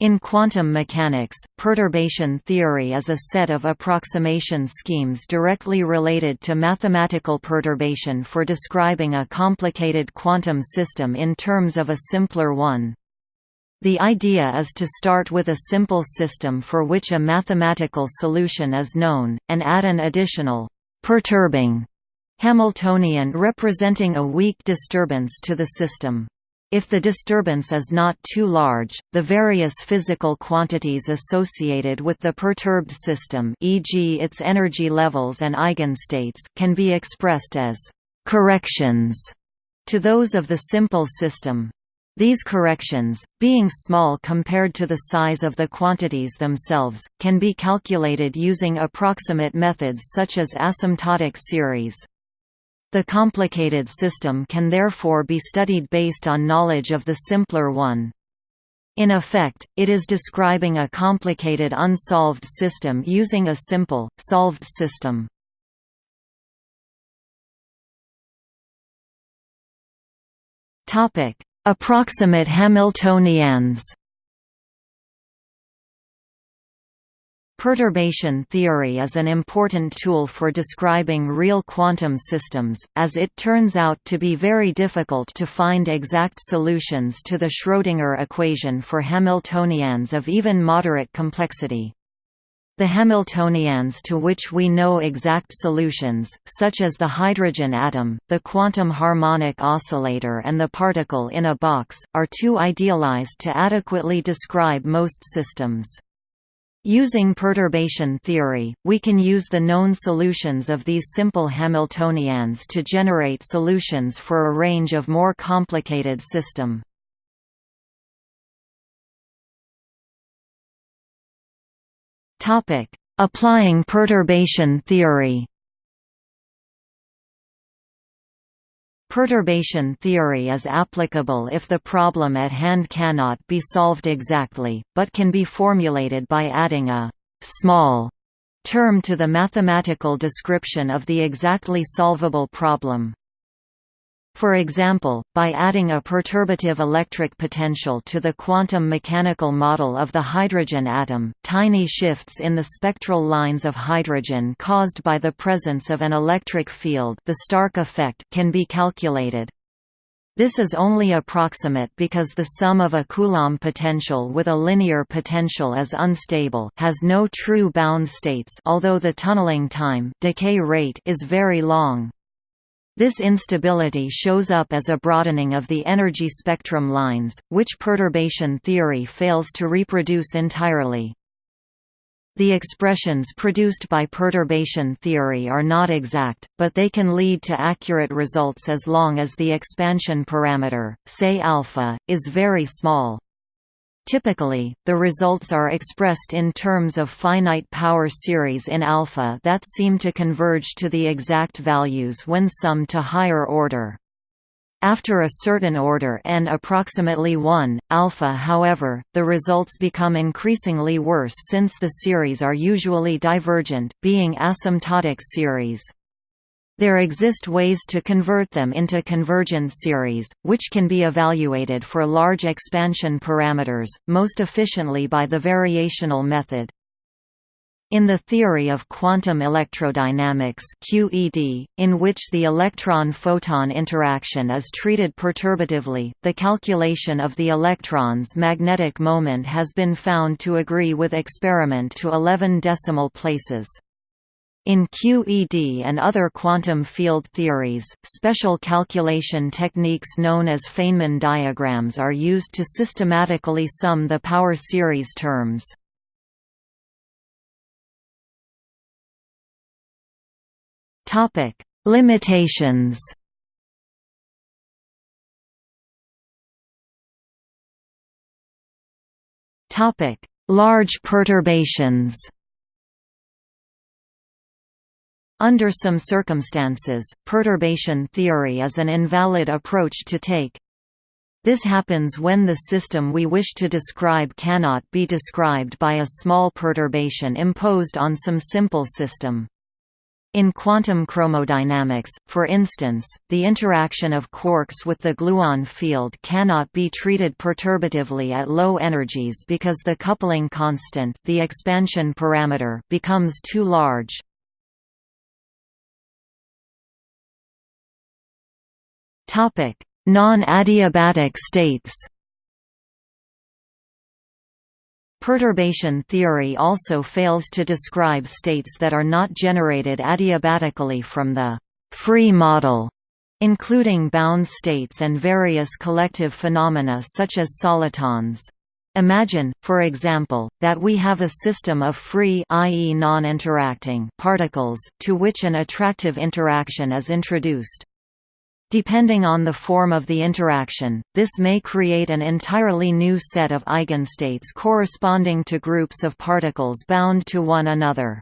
In quantum mechanics, perturbation theory is a set of approximation schemes directly related to mathematical perturbation for describing a complicated quantum system in terms of a simpler one. The idea is to start with a simple system for which a mathematical solution is known, and add an additional, perturbing Hamiltonian representing a weak disturbance to the system. If the disturbance is not too large, the various physical quantities associated with the perturbed system e.g. its energy levels and eigenstates can be expressed as «corrections» to those of the simple system. These corrections, being small compared to the size of the quantities themselves, can be calculated using approximate methods such as asymptotic series. The complicated system can therefore be studied based on knowledge of the simpler one. In effect, it is describing a complicated unsolved system using a simple, solved system. Approximate Hamiltonians Perturbation theory is an important tool for describing real quantum systems, as it turns out to be very difficult to find exact solutions to the Schrödinger equation for Hamiltonians of even moderate complexity. The Hamiltonians to which we know exact solutions, such as the hydrogen atom, the quantum harmonic oscillator and the particle in a box, are too idealized to adequately describe most systems. Using perturbation theory, we can use the known solutions of these simple Hamiltonians to generate solutions for a range of more complicated system. Applying perturbation theory Perturbation theory is applicable if the problem at hand cannot be solved exactly, but can be formulated by adding a «small» term to the mathematical description of the exactly solvable problem. For example, by adding a perturbative electric potential to the quantum mechanical model of the hydrogen atom, tiny shifts in the spectral lines of hydrogen caused by the presence of an electric field the Stark effect can be calculated. This is only approximate because the sum of a Coulomb potential with a linear potential is unstable has no true bound states although the tunneling time decay rate is very long. This instability shows up as a broadening of the energy spectrum lines, which perturbation theory fails to reproduce entirely. The expressions produced by perturbation theory are not exact, but they can lead to accurate results as long as the expansion parameter, say alpha, is very small. Typically, the results are expressed in terms of finite power series in alpha that seem to converge to the exact values when summed to higher order. After a certain order n approximately 1, alpha however, the results become increasingly worse since the series are usually divergent, being asymptotic series. There exist ways to convert them into convergent series, which can be evaluated for large expansion parameters, most efficiently by the variational method. In the theory of quantum electrodynamics QED, in which the electron-photon interaction is treated perturbatively, the calculation of the electron's magnetic moment has been found to agree with experiment to 11 decimal places. In QED and other quantum field theories, special calculation techniques known as Feynman diagrams are used to systematically sum the power series terms. Limitations. Large perturbations under some circumstances, perturbation theory is an invalid approach to take. This happens when the system we wish to describe cannot be described by a small perturbation imposed on some simple system. In quantum chromodynamics, for instance, the interaction of quarks with the gluon field cannot be treated perturbatively at low energies because the coupling constant the expansion parameter becomes too large. Non-adiabatic states Perturbation theory also fails to describe states that are not generated adiabatically from the free model, including bound states and various collective phenomena such as solitons. Imagine, for example, that we have a system of free i.e. non-interacting particles, to which an attractive interaction is introduced. Depending on the form of the interaction, this may create an entirely new set of eigenstates corresponding to groups of particles bound to one another.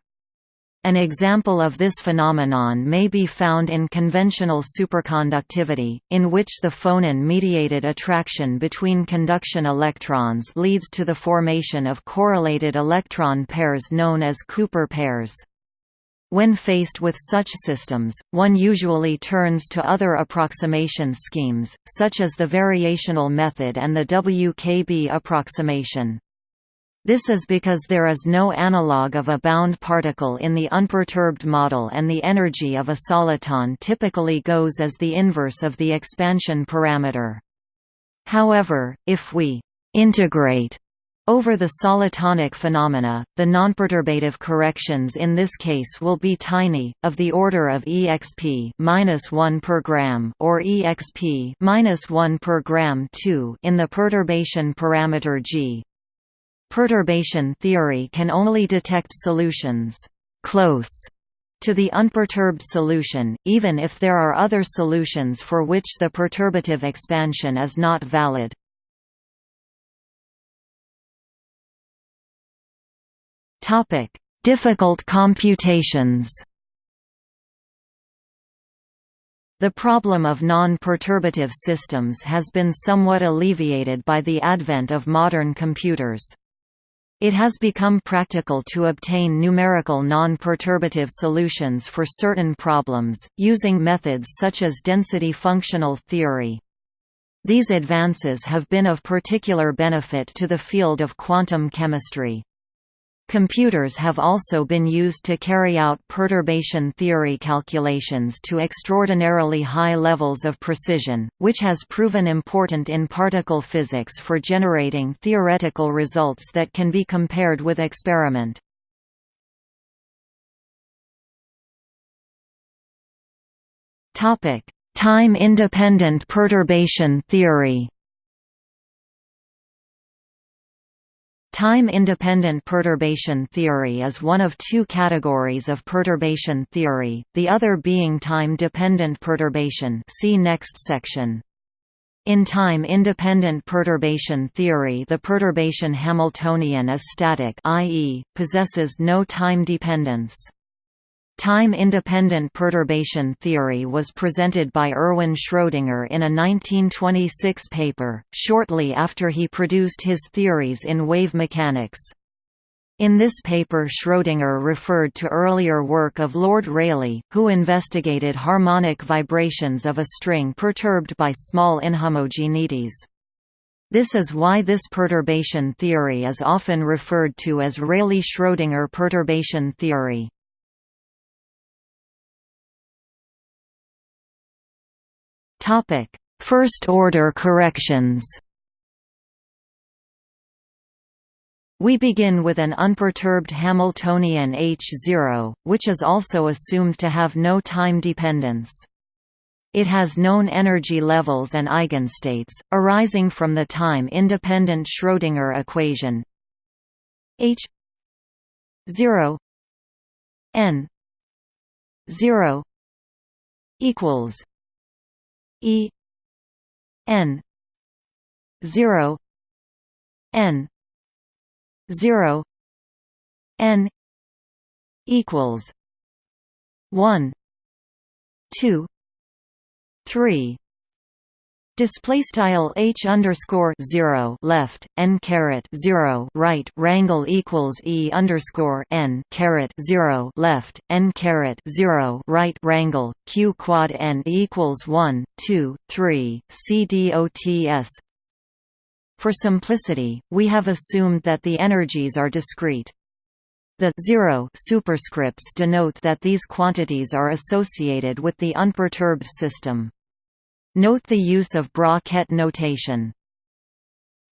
An example of this phenomenon may be found in conventional superconductivity, in which the phonon-mediated attraction between conduction electrons leads to the formation of correlated electron pairs known as Cooper pairs. When faced with such systems, one usually turns to other approximation schemes, such as the variational method and the WKB approximation. This is because there is no analog of a bound particle in the unperturbed model and the energy of a soliton typically goes as the inverse of the expansion parameter. However, if we integrate over the solitonic phenomena, the nonperturbative corrections in this case will be tiny, of the order of exp -1 per gram or exp -1 per gram 2 in the perturbation parameter g. Perturbation theory can only detect solutions close to the unperturbed solution, even if there are other solutions for which the perturbative expansion is not valid. Topic: Difficult computations. The problem of non-perturbative systems has been somewhat alleviated by the advent of modern computers. It has become practical to obtain numerical non-perturbative solutions for certain problems, using methods such as density functional theory. These advances have been of particular benefit to the field of quantum chemistry. Computers have also been used to carry out perturbation theory calculations to extraordinarily high levels of precision, which has proven important in particle physics for generating theoretical results that can be compared with experiment. Time-independent perturbation theory Time-independent perturbation theory is one of two categories of perturbation theory, the other being time-dependent perturbation see next section. In time-independent perturbation theory the perturbation Hamiltonian is static i.e., possesses no time dependence. Time-independent perturbation theory was presented by Erwin Schrödinger in a 1926 paper, shortly after he produced his theories in wave mechanics. In this paper Schrödinger referred to earlier work of Lord Rayleigh, who investigated harmonic vibrations of a string perturbed by small inhomogeneities. This is why this perturbation theory is often referred to as Rayleigh–Schrödinger perturbation theory. First-order corrections. We begin with an unperturbed Hamiltonian H0, which is also assumed to have no time dependence. It has known energy levels and eigenstates, arising from the time-independent Schrödinger equation H 0 n 0 equals E N zero N zero N equals one two three. Display style h underscore zero left n caret zero right rangle equals e underscore n caret zero left n caret zero right rangle q quad n equals one two three c dots. For simplicity, we have assumed that the energies are discrete. The zero superscripts denote that these quantities are associated with the unperturbed system. Note the use of bra-ket notation.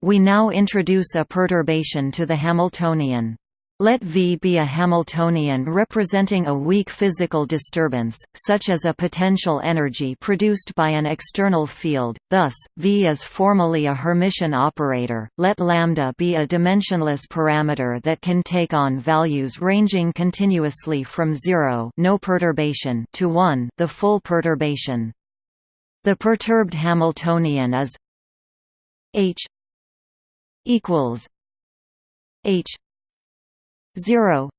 We now introduce a perturbation to the Hamiltonian. Let V be a Hamiltonian representing a weak physical disturbance, such as a potential energy produced by an external field, thus, V is formally a Hermitian operator. Let lambda be a dimensionless parameter that can take on values ranging continuously from 0 no perturbation to 1 the full perturbation. The perturbed Hamiltonian is H equals H zero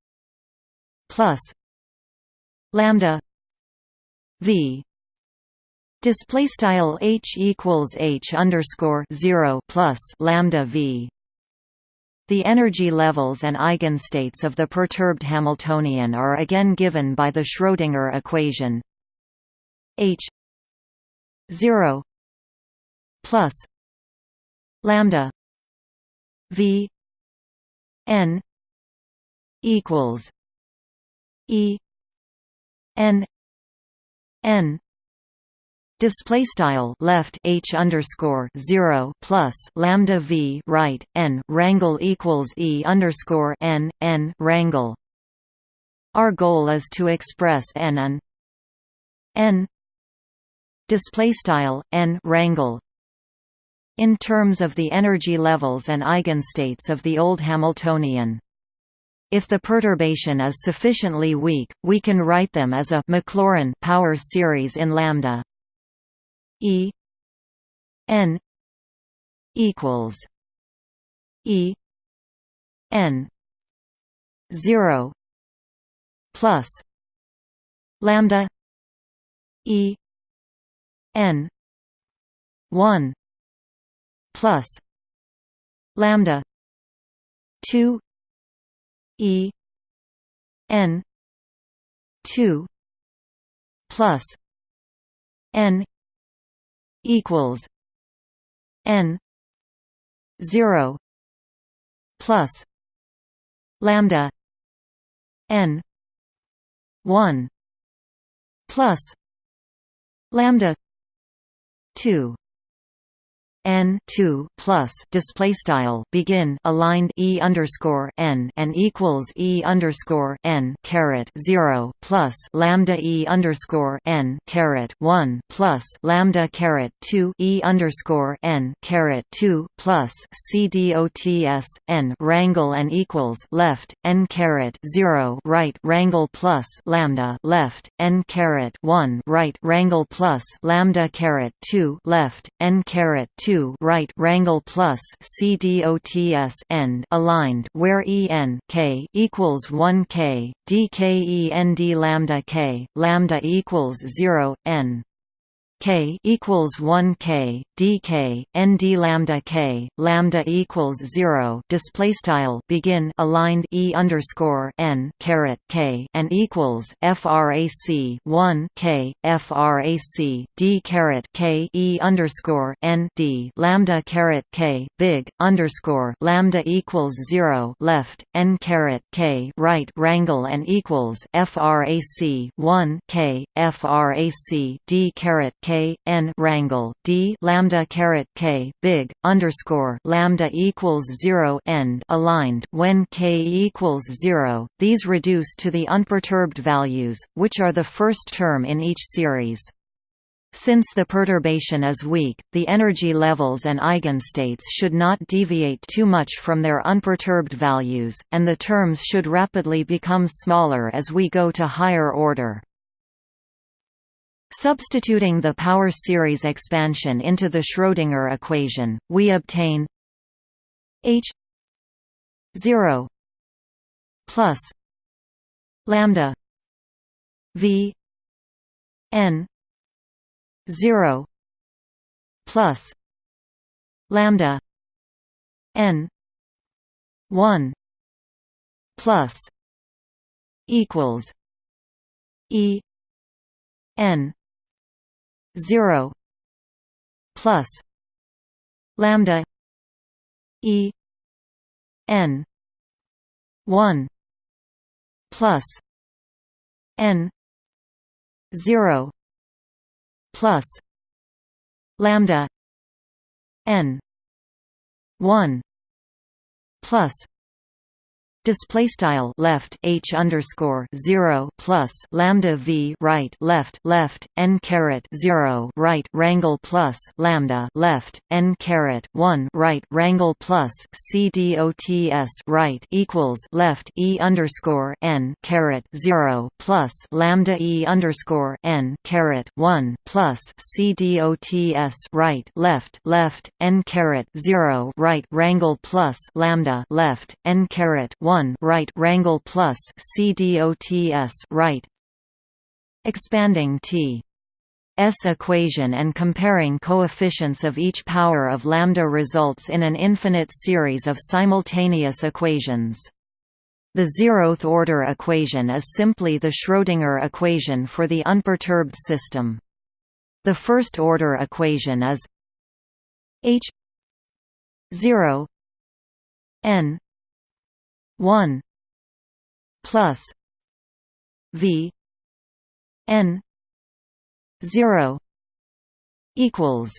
plus lambda V. Display style H equals H underscore zero plus lambda V. The energy levels and eigenstates of the perturbed Hamiltonian are again given by the Schrödinger equation. H 0 plus lambda v n equals e n n Display style left h underscore zero plus lambda v right n rangle equals e underscore n n rangle. Our goal is to express n and n display style n rangle in terms of the energy levels and eigenstates of the old Hamiltonian. If the perturbation is sufficiently weak, we can write them as a Maclaurin power series in lambda. E n equals E n 0 plus lambda E n 1 plus lambda 2 e n 2 plus n equals n 0 plus lambda n 1 plus lambda 2 n 2 plus display style begin aligned e underscore n and equals e underscore n caret 0 plus lambda e underscore n caret 1 plus lambda caret 2 e underscore n caret 2 plus c dots n rangle and equals left n caret 0 right rangle plus lambda left n caret 1 right rangle plus lambda caret 2 left n caret 2 2 right rangle plus CDOTS end aligned where EN k equals 1 k DKEND lambda k lambda equals 0 n k equals 1 k dk nd lambda k lambda equals 0 display style begin aligned e underscore n caret k and equals frac 1 k frac d caret k e underscore n d lambda caret k big underscore lambda equals 0 left n caret k right rangle and equals frac 1 k frac d caret k n rangle d lambda caret k big underscore lambda equals zero end aligned when k equals zero. These reduce to the unperturbed values, which are the first term in each series. Since the perturbation is weak, the energy levels and eigenstates should not deviate too much from their unperturbed values, and the terms should rapidly become smaller as we go to higher order. Substituting the power series expansion into the Schrödinger equation, we obtain H 0 plus lambda V n 0 plus lambda n 1 plus equals e n 0 plus lambda e n 1 plus n 0 plus lambda n 1 plus display style left h underscore zero plus lambda v right left left n caret zero right rangle plus lambda left n caret one right rangle plus c dots right equals left e underscore n caret zero plus lambda e underscore n caret one plus c dots right left left n caret zero right rangle plus lambda left n caret one 1 right rangle plus CDOTS right expanding T S equation and comparing coefficients of each power of lambda results in an infinite series of simultaneous equations. The zeroth order equation is simply the Schrödinger equation for the unperturbed system. The first order equation is H 0 n 1 plus V N zero equals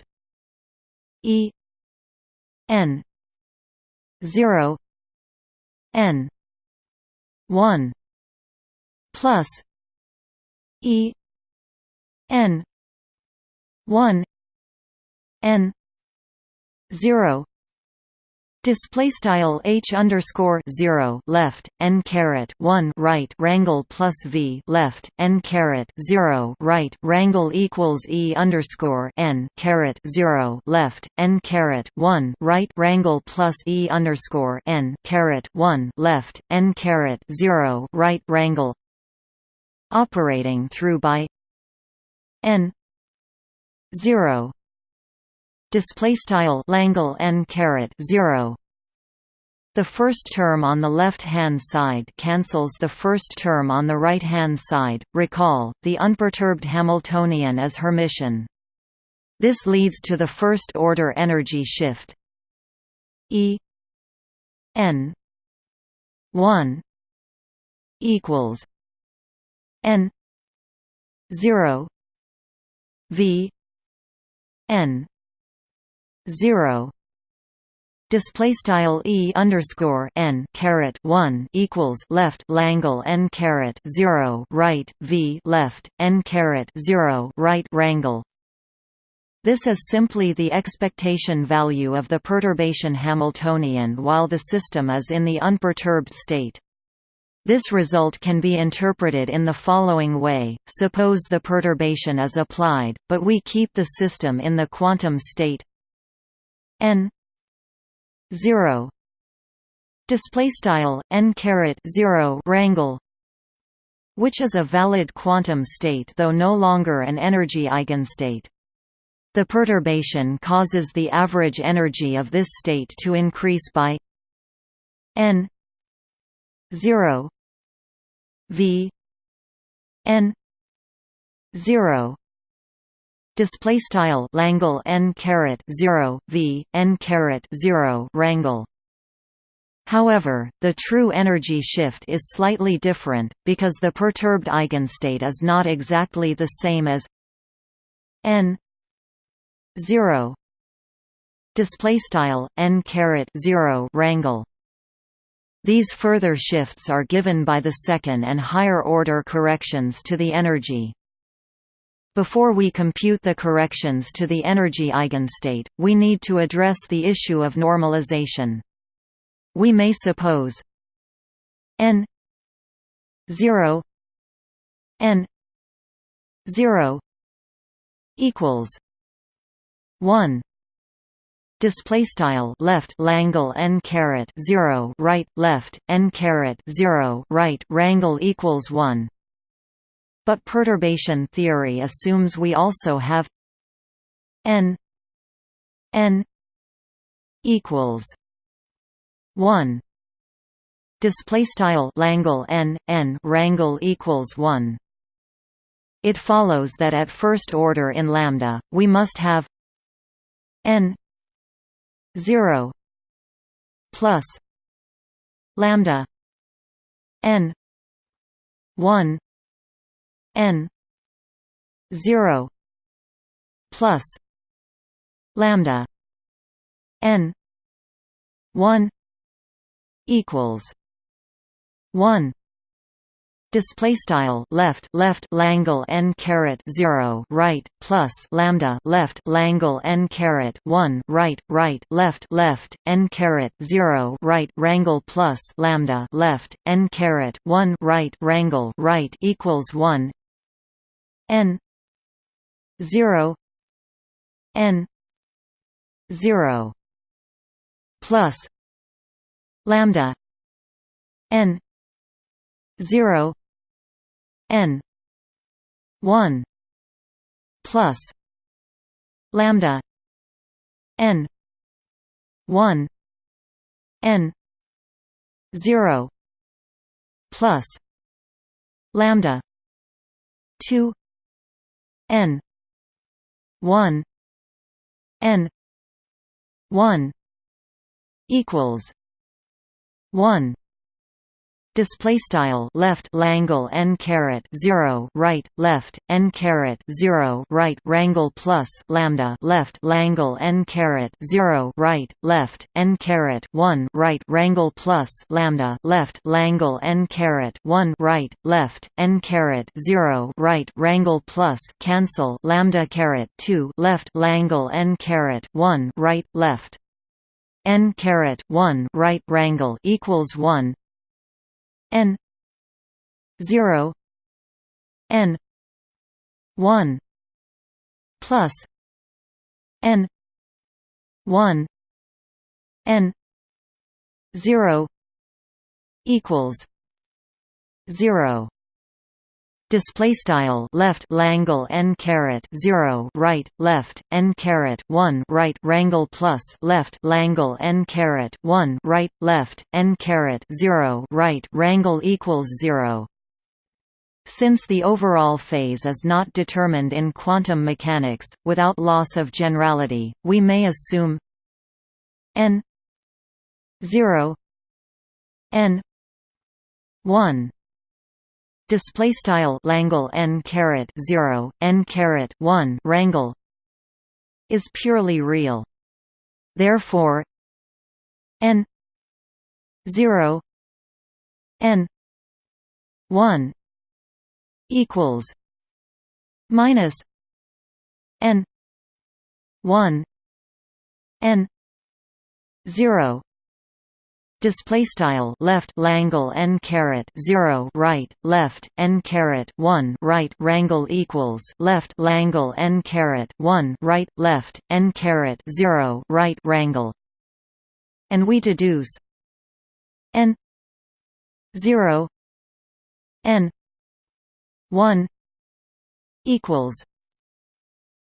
E N zero N one plus E N one N zero Display style h underscore zero left n caret one right rangle plus v left n caret zero right rangle equals e underscore n caret zero left n caret one right rangle plus e underscore n caret one left n caret zero right rangle operating through by n zero display style Langle n caret 0 the first term on the left-hand side cancels the first term on the right-hand side. Recall, the unperturbed Hamiltonian is Hermitian. This leads to the first-order energy shift E n 1 equals n 0 v n zero display style e underscore n caret one equals left Langle n caret zero right v left n caret zero right rangle. This is simply the expectation value of the perturbation Hamiltonian while the system is in the unperturbed state. This result can be interpreted in the following way, suppose the perturbation is applied, but we keep the system in the quantum state n 0 display style n caret 0 rangle which is a valid quantum state though no longer an energy eigenstate. The perturbation causes the average energy of this state to increase by n 0 v n 0 display style Langle n caret 0 v n caret 0 rangle However, the true energy shift is slightly different, because the perturbed eigenstate is not exactly the same as n 0 display style n caret 0 rangle these further shifts are given by the second and higher order corrections to the energy before we compute the corrections to the energy eigenstate, we need to address the issue of normalization. We may suppose n 0 n 0 equals 1 display style left Langle n caret 0 right left n caret 0 right rangle equals 1 but perturbation theory assumes we also have n n equals 1 display style langle n n rangle equals 1 it follows that at first order in lambda we must have n 0 plus lambda n 1 n 0 plus lambda n 1 equals 1 display style left left langle n caret 0 right plus lambda left langle n caret 1 right right left left n caret 0 right rangle plus lambda left n caret 1 right rangle right equals 1 n. 0 n. 0 plus lambda n. 0 n. 1 plus lambda n. 1 n. 0 plus lambda 2 n. 1 n. 1 equals 1 display style left langle n caret 0 right left n caret 0 right rangle plus lambda left langle n caret 0 right left n caret 1 right rangle plus lambda left langle n caret 1 right left n caret 0 right rangle plus cancel lambda caret 2 left langle n caret 1 right left n caret 1 right rangle equals 1 n 0 n 1 plus n 1 n 0 equals 0 display style left langle n caret 0 right left n caret 1 right rangle plus left langle n caret 1 right left n caret 0 right rangle equals 0 since the overall phase is not determined in quantum mechanics, without loss of generality, we may assume n 0 n 1 display style langle n caret 0 n caret 1 rangle is purely real. Therefore n 0 n 1 equals minus n 1 n 0 display style left langle n caret 0 right left n caret 1 right rangle equals left langle n caret 1 right left n caret 0 right rangle and we deduce n 0 n 1 equals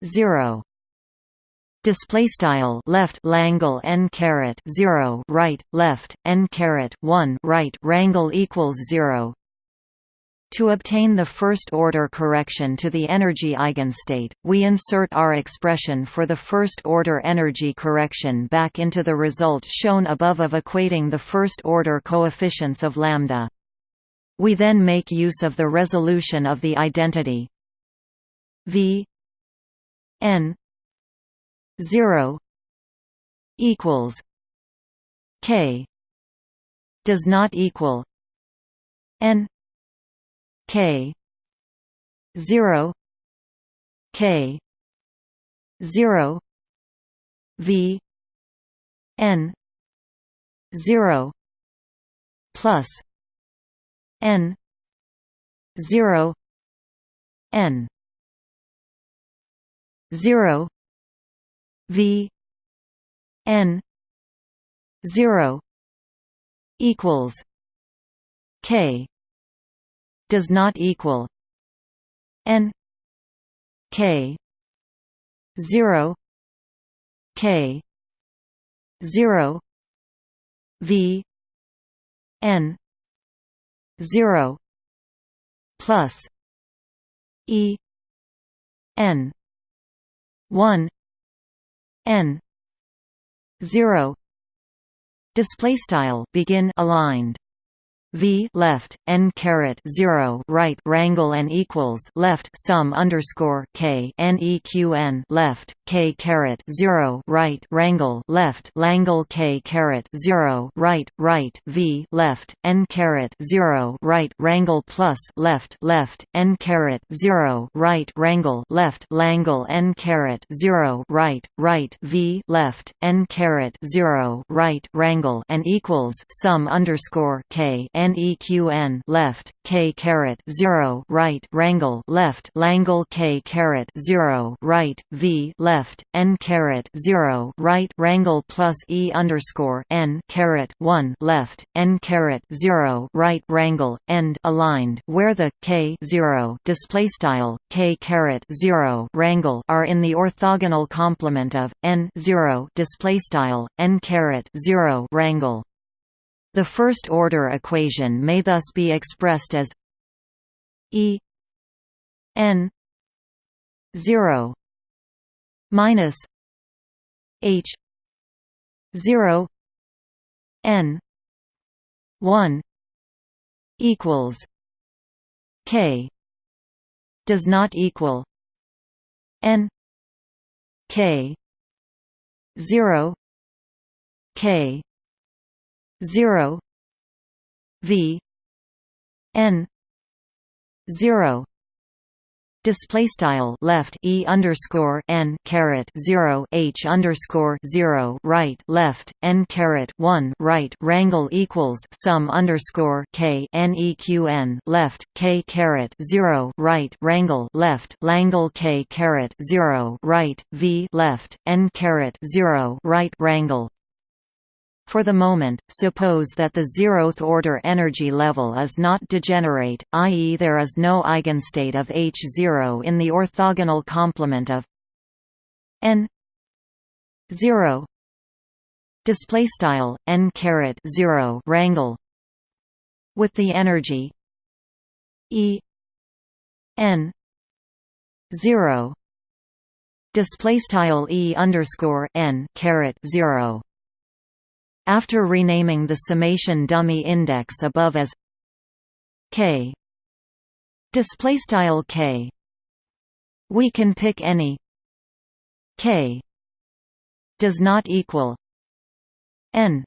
0 display style left langle n caret 0 right left n caret 1 right rangle equals 0 to obtain the first-order correction to the energy eigenstate, we insert our expression for the first-order energy correction back into the result shown above of equating the first-order coefficients of lambda. We then make use of the resolution of the identity v n 0 equals k does not equal n k 0 k 0 v n 0 plus n 0 n 0 V N zero equals K does not equal N K zero k 0 v n 0 plus e n 1 n. 0 display style begin aligned. V left n caret 0 right rangle and equals left sum underscore k n e q n left k caret 0 right rangle left langle k caret 0 right right v left n caret 0 right rangle plus left left n caret 0 right rangle left langle n caret 0 right right v left n caret 0 right rangle and equals sum underscore k n neqn left k caret 0 right rangle left langle k caret 0 right v left n caret 0 right rangle plus e underscore n caret 1 left n caret 0 right rangle end aligned where the k 0 display style k caret 0 rangle are in the orthogonal complement of n 0 display style n caret 0 rangle the first-order equation may thus be expressed as E n 0 minus H 0 n 1 equals K does not equal n K 0 K 0 v n 0 display style left e underscore n caret 0 h underscore 0 right left n caret 1 right rangle equals sum underscore k n e q n left k caret 0 right rangle left langle k caret 0 right v left n caret 0 right rangle for the moment, suppose that the zeroth-order energy level is not degenerate, i.e. there is no eigenstate of H0 in the orthogonal complement of n 0 display style n caret 0 rangle with the energy E n 0 display style E underscore n caret 0 after renaming the summation dummy index above as k. Display style k. We can pick any k. Does not equal n.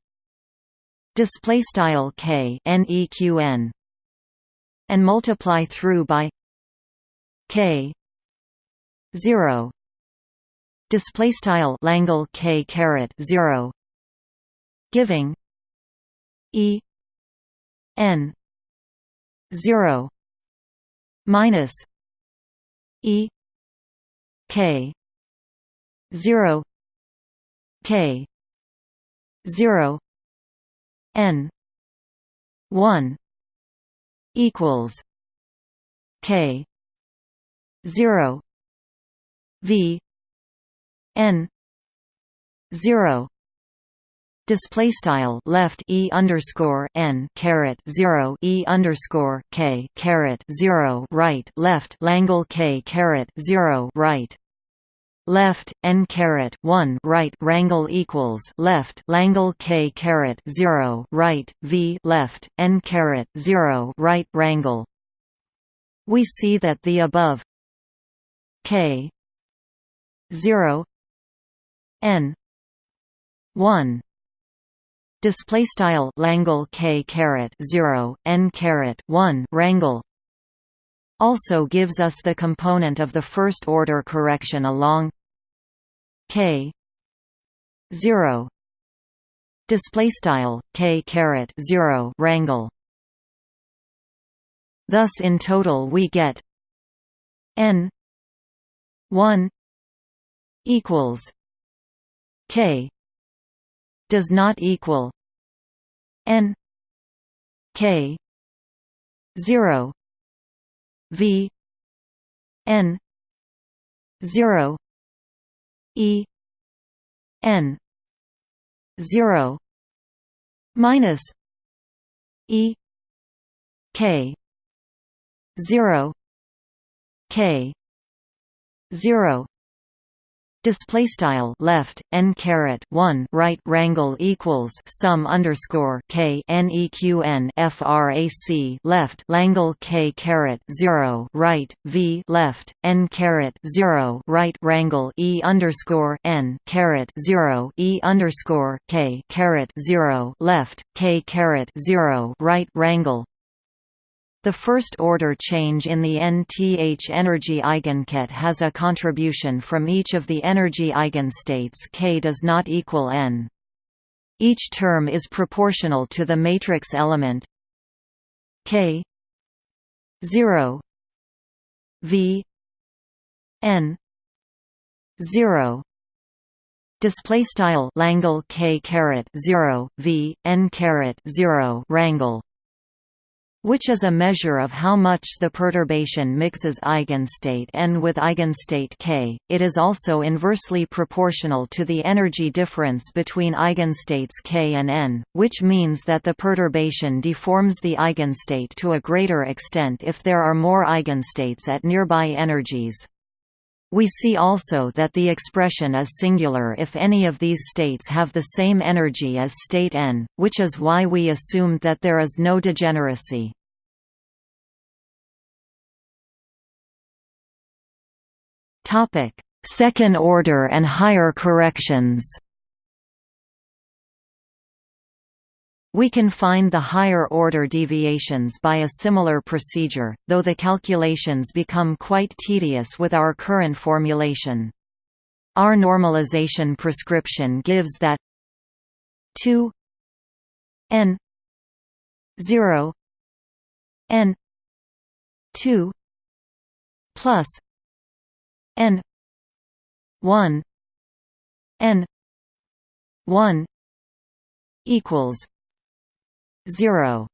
Display style k neqn and multiply through by k. 0 display style langle k caret 0 giving E N zero minus E K zero K zero N one equals K zero V N zero display style left e underscore n caret 0 e underscore k caret 0 right left langle k caret 0 right. Left n caret 1 right rangle equals left langle k caret 0 right v left n caret 0 right rangle we see that the above k 0 n 1 display style Langle K caret 0 n caret 1 rangle also gives us the component of the first order correction along K 0 display style K caret 0 rangle thus in total we get n 1 equals K does not equal n k 0 v n 0 e n 0 minus e k 0 k 0 display style left n caret 1 right rangle equals sum underscore k frac left langle k caret 0 right v left n caret 0 right rangle e underscore n caret 0 e underscore k caret 0 left k caret 0 right rangle the first-order change in the nth energy eigenket has a contribution from each of the energy eigenstates k does not equal n. Each term is proportional to the matrix element k 0 v n 0 display style langle k caret 0 v n caret 0 rangle which is a measure of how much the perturbation mixes eigenstate n with eigenstate k. It is also inversely proportional to the energy difference between eigenstates k and n, which means that the perturbation deforms the eigenstate to a greater extent if there are more eigenstates at nearby energies. We see also that the expression is singular if any of these states have the same energy as state n, which is why we assumed that there is no degeneracy. Second order and higher corrections We can find the higher-order deviations by a similar procedure, though the calculations become quite tedious with our current formulation. Our normalization prescription gives that 2 n 0 n 2 plus n. 1 n. 1 equals 0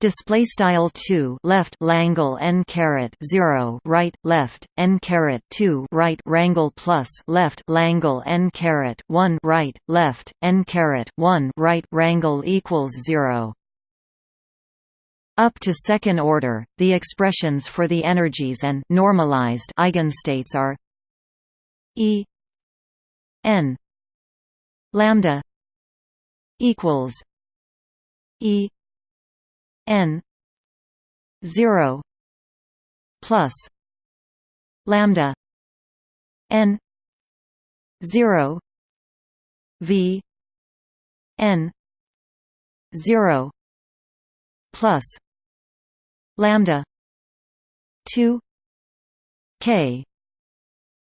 display style 2 left langle n caret 0 right left n caret 2 right rangle plus left langle n caret 1 right left n caret 1 right rangle equals 0 up to second order the expressions for the energies and normalized eigenstates are e n lambda equals E N zero plus lambda N zero V N zero plus lambda two K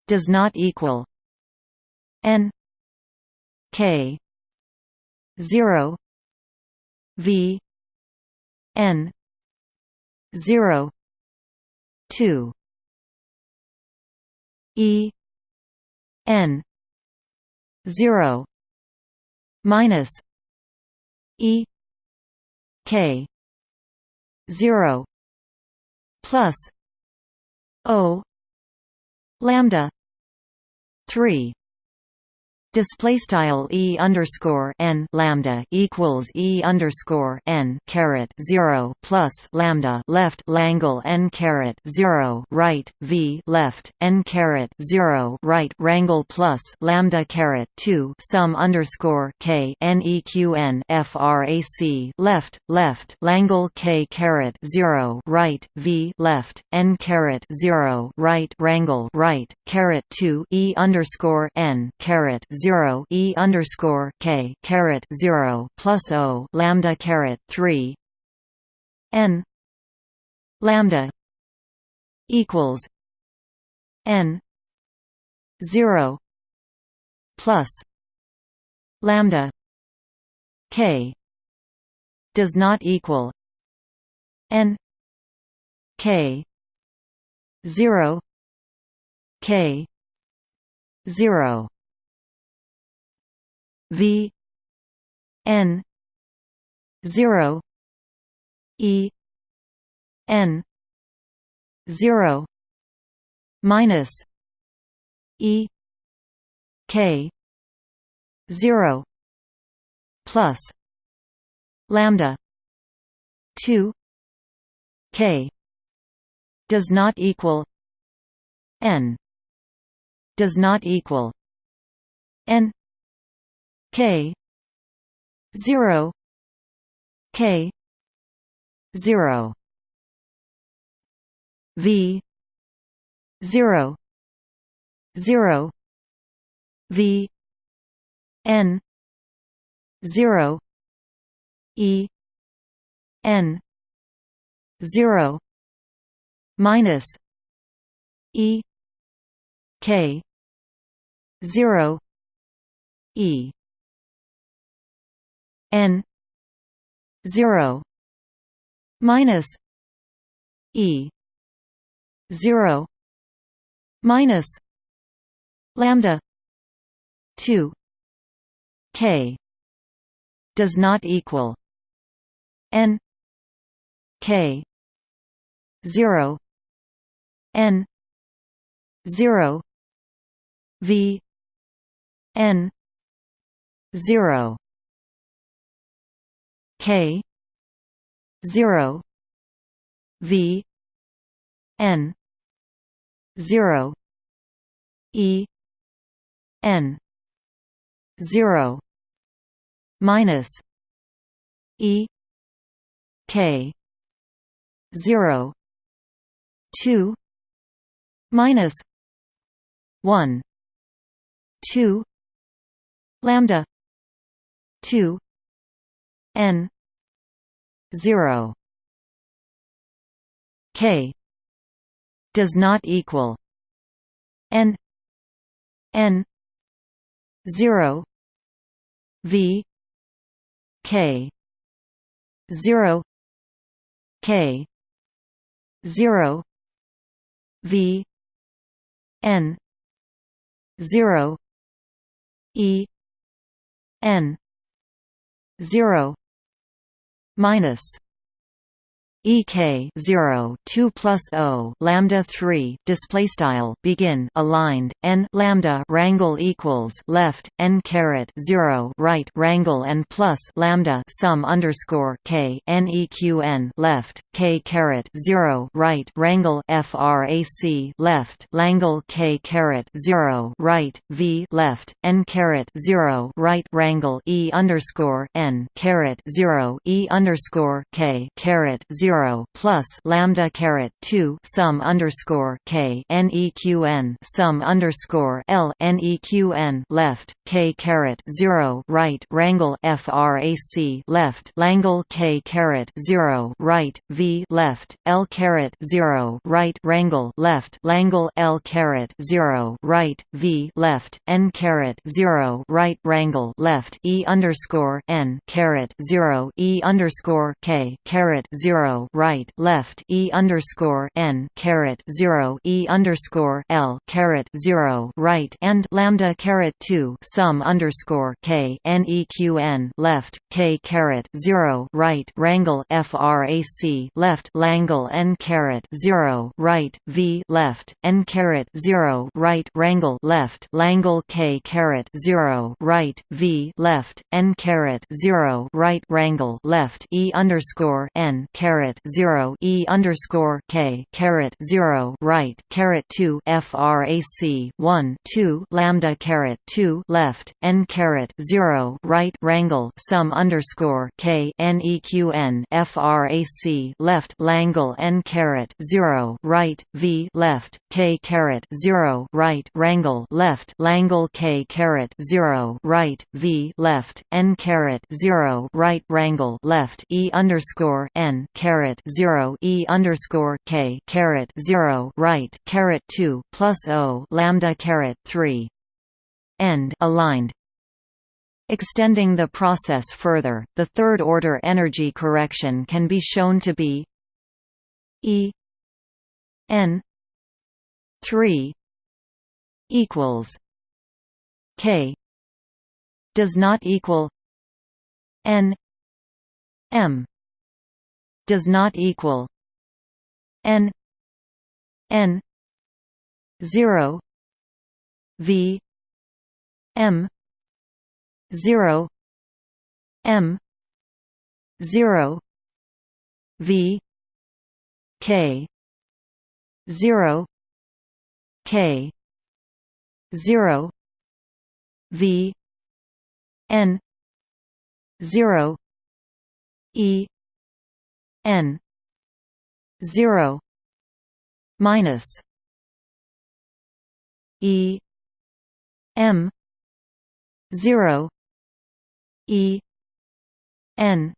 does not equal N K zero V N zero two E N zero minus E K zero plus O lambda three display style e underscore n lambda equals e underscore n caret zero plus lambda left langle n caret zero right v left n caret zero right rangle plus lambda caret two sum underscore k neqn frac left left langle k caret zero right v left n caret zero right rangle right caret two e underscore n caret zero e underscore k caret zero plus o lambda caret three n lambda equals n zero plus lambda k does not equal n k 0 k 0 V N zero E N zero minus E K 0 plus lambda 2 k does not equal n does not equal n k. 0 k. 0 v. 0 0 v. N. 0 e. N. 0 minus e. K. 0 e n 0 minus e 0 minus lambda 2 k does not equal n k 0 n 0 v n 0 k 0 v n 0 e n 0 minus e k 0 2 minus 1 2 lambda 2 n 0 k does not equal n n 0 v k 0 k 0 v n 0 e n 0 minus ek 0 2 plus o lambda 3 display style begin aligned n lambda rangle equals left n caret 0 right rangle and plus lambda sum underscore k n eqn left k caret 0 right rangle frac left langle k caret 0 right v left n caret 0 right rangle e underscore n caret 0 e underscore k caret 0 zero plus lambda caret two sum underscore k neqn sum underscore l neqn left k caret zero right rangle frac left langle k caret zero right v left l caret zero right rangle left langle l caret zero right v left n caret zero right rangle left e underscore n caret zero e underscore k caret zero right left e underscore n caret zero e underscore l caret zero right and lambda caret two sum underscore k n e q n left k caret zero right rangle frac left langle n caret zero right v left n caret zero right rangle left langle k caret zero right v left n caret zero right rangle left e underscore n caret caret zero E underscore K caret zero right caret two FRAC one two lambda caret two left N caret zero right rangle sum underscore K NEQN FRAC left Langle N caret zero right V left K caret zero right rangle left Langle K caret zero right V left N caret zero right rangle left E underscore N caret caret zero e underscore k caret zero right caret two plus o lambda caret three end aligned. Extending the process further, the third-order energy correction can be shown to be E n 3 equals k does not equal n m does not equal n n 0 v m zero M zero V K zero K zero V N zero E N zero minus E M zero E N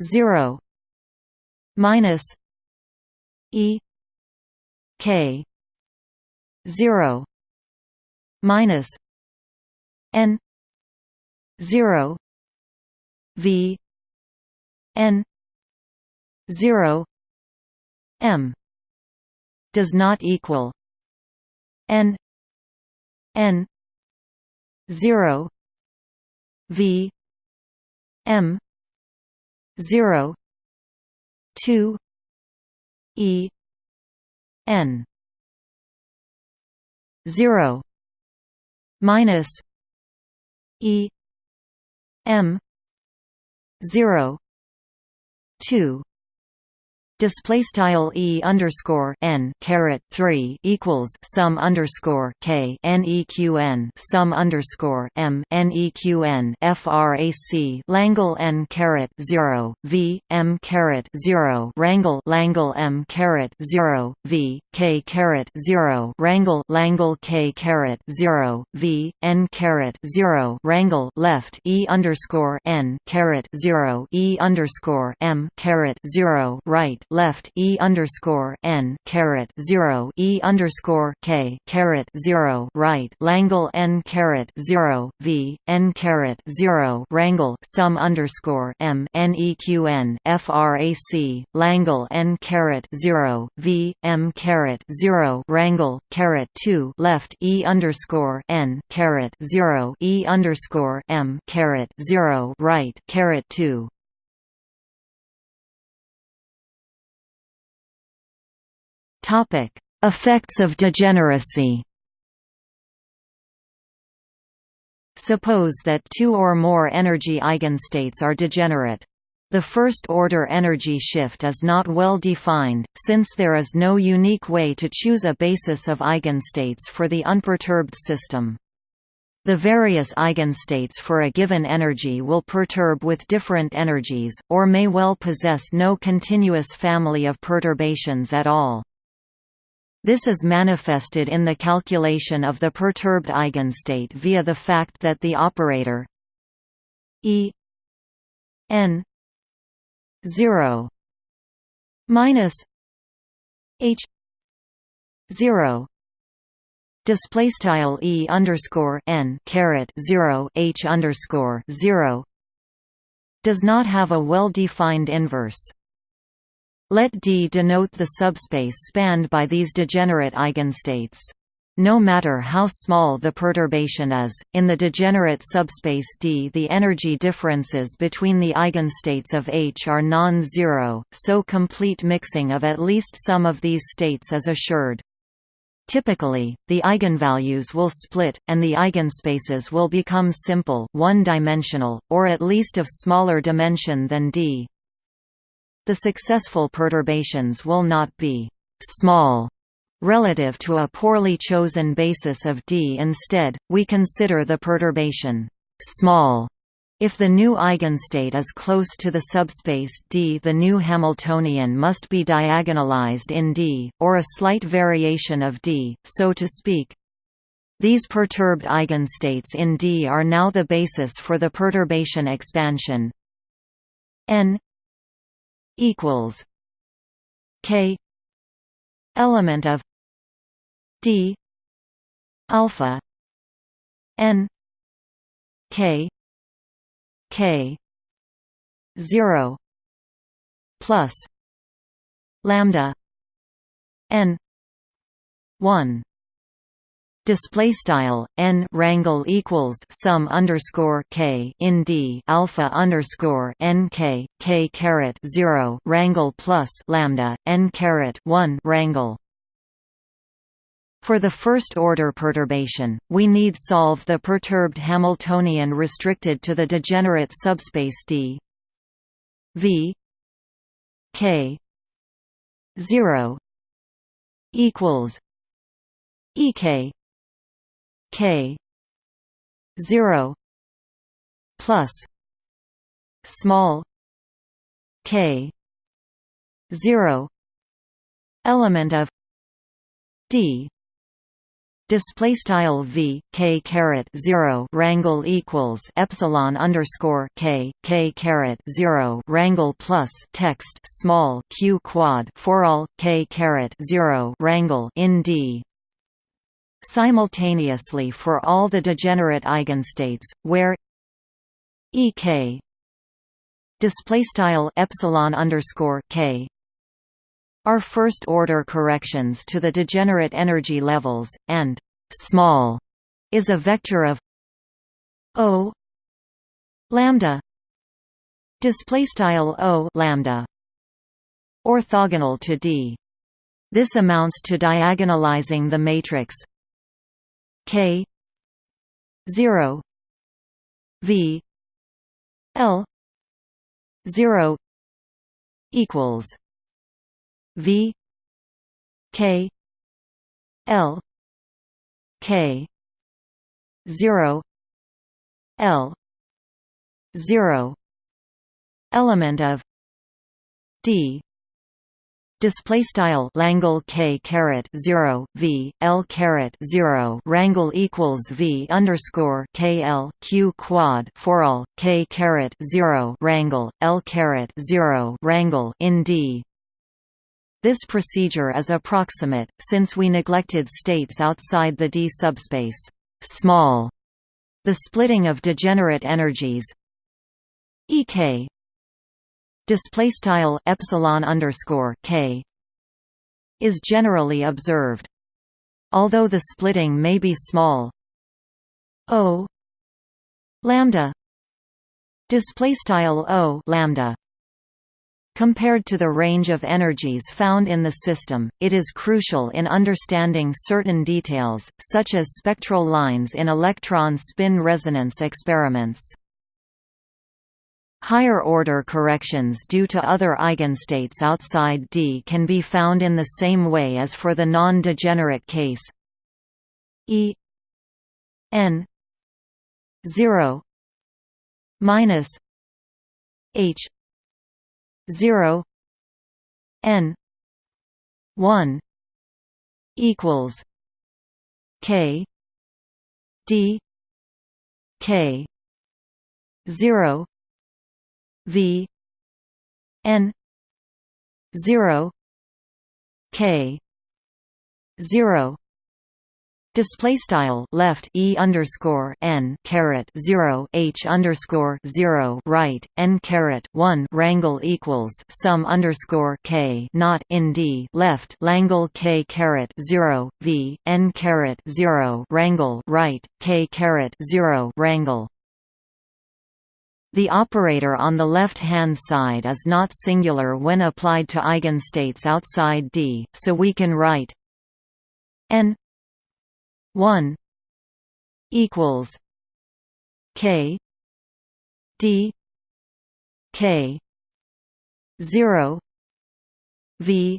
zero minus E K zero minus N zero V N zero M does not equal N N zero V M zero two E N zero minus E M zero two display style e underscore n caret 3 equals sum underscore k neqn sum underscore m neqn frac langle n caret 0 v m caret 0 rangle langle m caret 0 v k caret 0 rangle langle k caret 0 v n caret 0 rangle left e underscore n caret 0 e underscore m caret 0 right left e underscore n caret zero e underscore k caret zero right Langle n caret zero v n caret zero rangle sum underscore m neqn frac Langle n caret zero v m caret zero rangle caret two left e underscore n caret zero e underscore m caret zero right caret two Topic: Effects of degeneracy. Suppose that two or more energy eigenstates are degenerate. The first-order energy shift is not well defined, since there is no unique way to choose a basis of eigenstates for the unperturbed system. The various eigenstates for a given energy will perturb with different energies, or may well possess no continuous family of perturbations at all. This is manifested in the calculation of the perturbed eigenstate via the fact that the operator E n 0 minus h 0 display style e underscore n caret 0 h underscore 0 does not have a well-defined inverse. Let D denote the subspace spanned by these degenerate eigenstates. No matter how small the perturbation is, in the degenerate subspace D the energy differences between the eigenstates of H are non-zero, so complete mixing of at least some of these states is assured. Typically, the eigenvalues will split, and the eigenspaces will become simple one-dimensional, or at least of smaller dimension than D. The successful perturbations will not be «small» relative to a poorly chosen basis of D. Instead, we consider the perturbation «small» If the new eigenstate is close to the subspace D the new Hamiltonian must be diagonalized in D, or a slight variation of D, so to speak. These perturbed eigenstates in D are now the basis for the perturbation expansion n equals K element of D alpha n K K zero plus lambda n one display style n rangle equals sum underscore k in d alpha underscore n k k caret zero rangle plus lambda n caret one rangle For the first-order perturbation, we need solve the perturbed Hamiltonian restricted to the degenerate subspace D V K 0 equals EK K 0 plus small k 0 element of d display style v k caret 0 rangle equals epsilon underscore k k caret 0 rangle plus text small q quad for all k caret 0 rangle in d simultaneously for all the degenerate eigenstates where ek display style epsilon underscore k are first-order corrections to the degenerate energy levels, and small is a vector of O lambda display style O lambda orthogonal to D. This amounts to diagonalizing the matrix K 0 V L 0 equals V K L K zero L zero element of D Display style Langle k caret zero v l caret zero rangle equals v underscore k l q quad for all k caret zero rangle l caret zero rangle in D this procedure is approximate, since we neglected states outside the D subspace small. The splitting of degenerate energies Ek display style epsilon underscore k is generally observed. Although the splitting may be small, O lambda display style O lambda Compared to the range of energies found in the system, it is crucial in understanding certain details, such as spectral lines in electron spin resonance experiments. Higher-order corrections due to other eigenstates outside D can be found in the same way as for the non-degenerate case. E n 0 minus h 0 n 1 equals k d k 0 v n 0 k 0 Display style left e underscore n caret zero h underscore zero right n caret one rangle equals sum underscore k not in d left langle k caret zero v n caret zero rangle right k caret zero rangle. The operator on the left-hand side is not singular when applied to eigenstates outside D, so we can write n 1 equals K D K zero V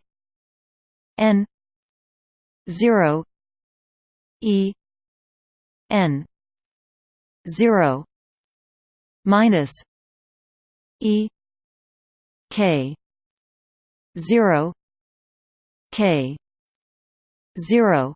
N zero E N zero minus E K zero K zero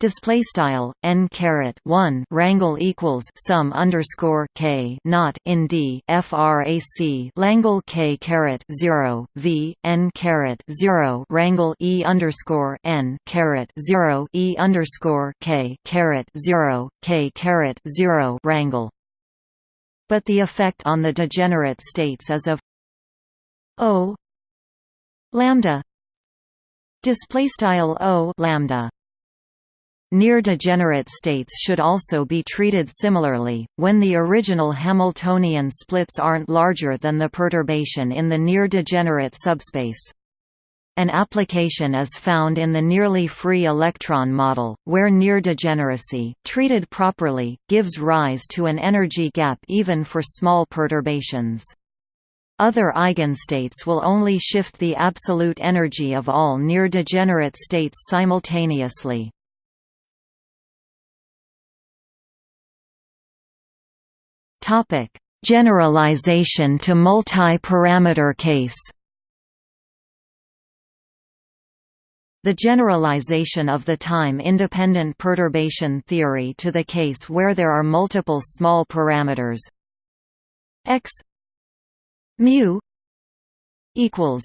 display style n caret 1 rangle equals sum underscore k not in d frac langle k caret 0 v n caret 0 rangle e underscore n caret 0 e underscore k caret 0 k caret 0 rangle but the effect on the degenerate states is of o lambda display style o lambda Near-degenerate states should also be treated similarly, when the original Hamiltonian splits aren't larger than the perturbation in the near-degenerate subspace. An application is found in the nearly free electron model, where near degeneracy, treated properly, gives rise to an energy gap even for small perturbations. Other eigenstates will only shift the absolute energy of all near-degenerate states simultaneously. Generalization to multi-parameter case The generalization of the time-independent perturbation theory to the case where there are multiple small parameters. X mu equals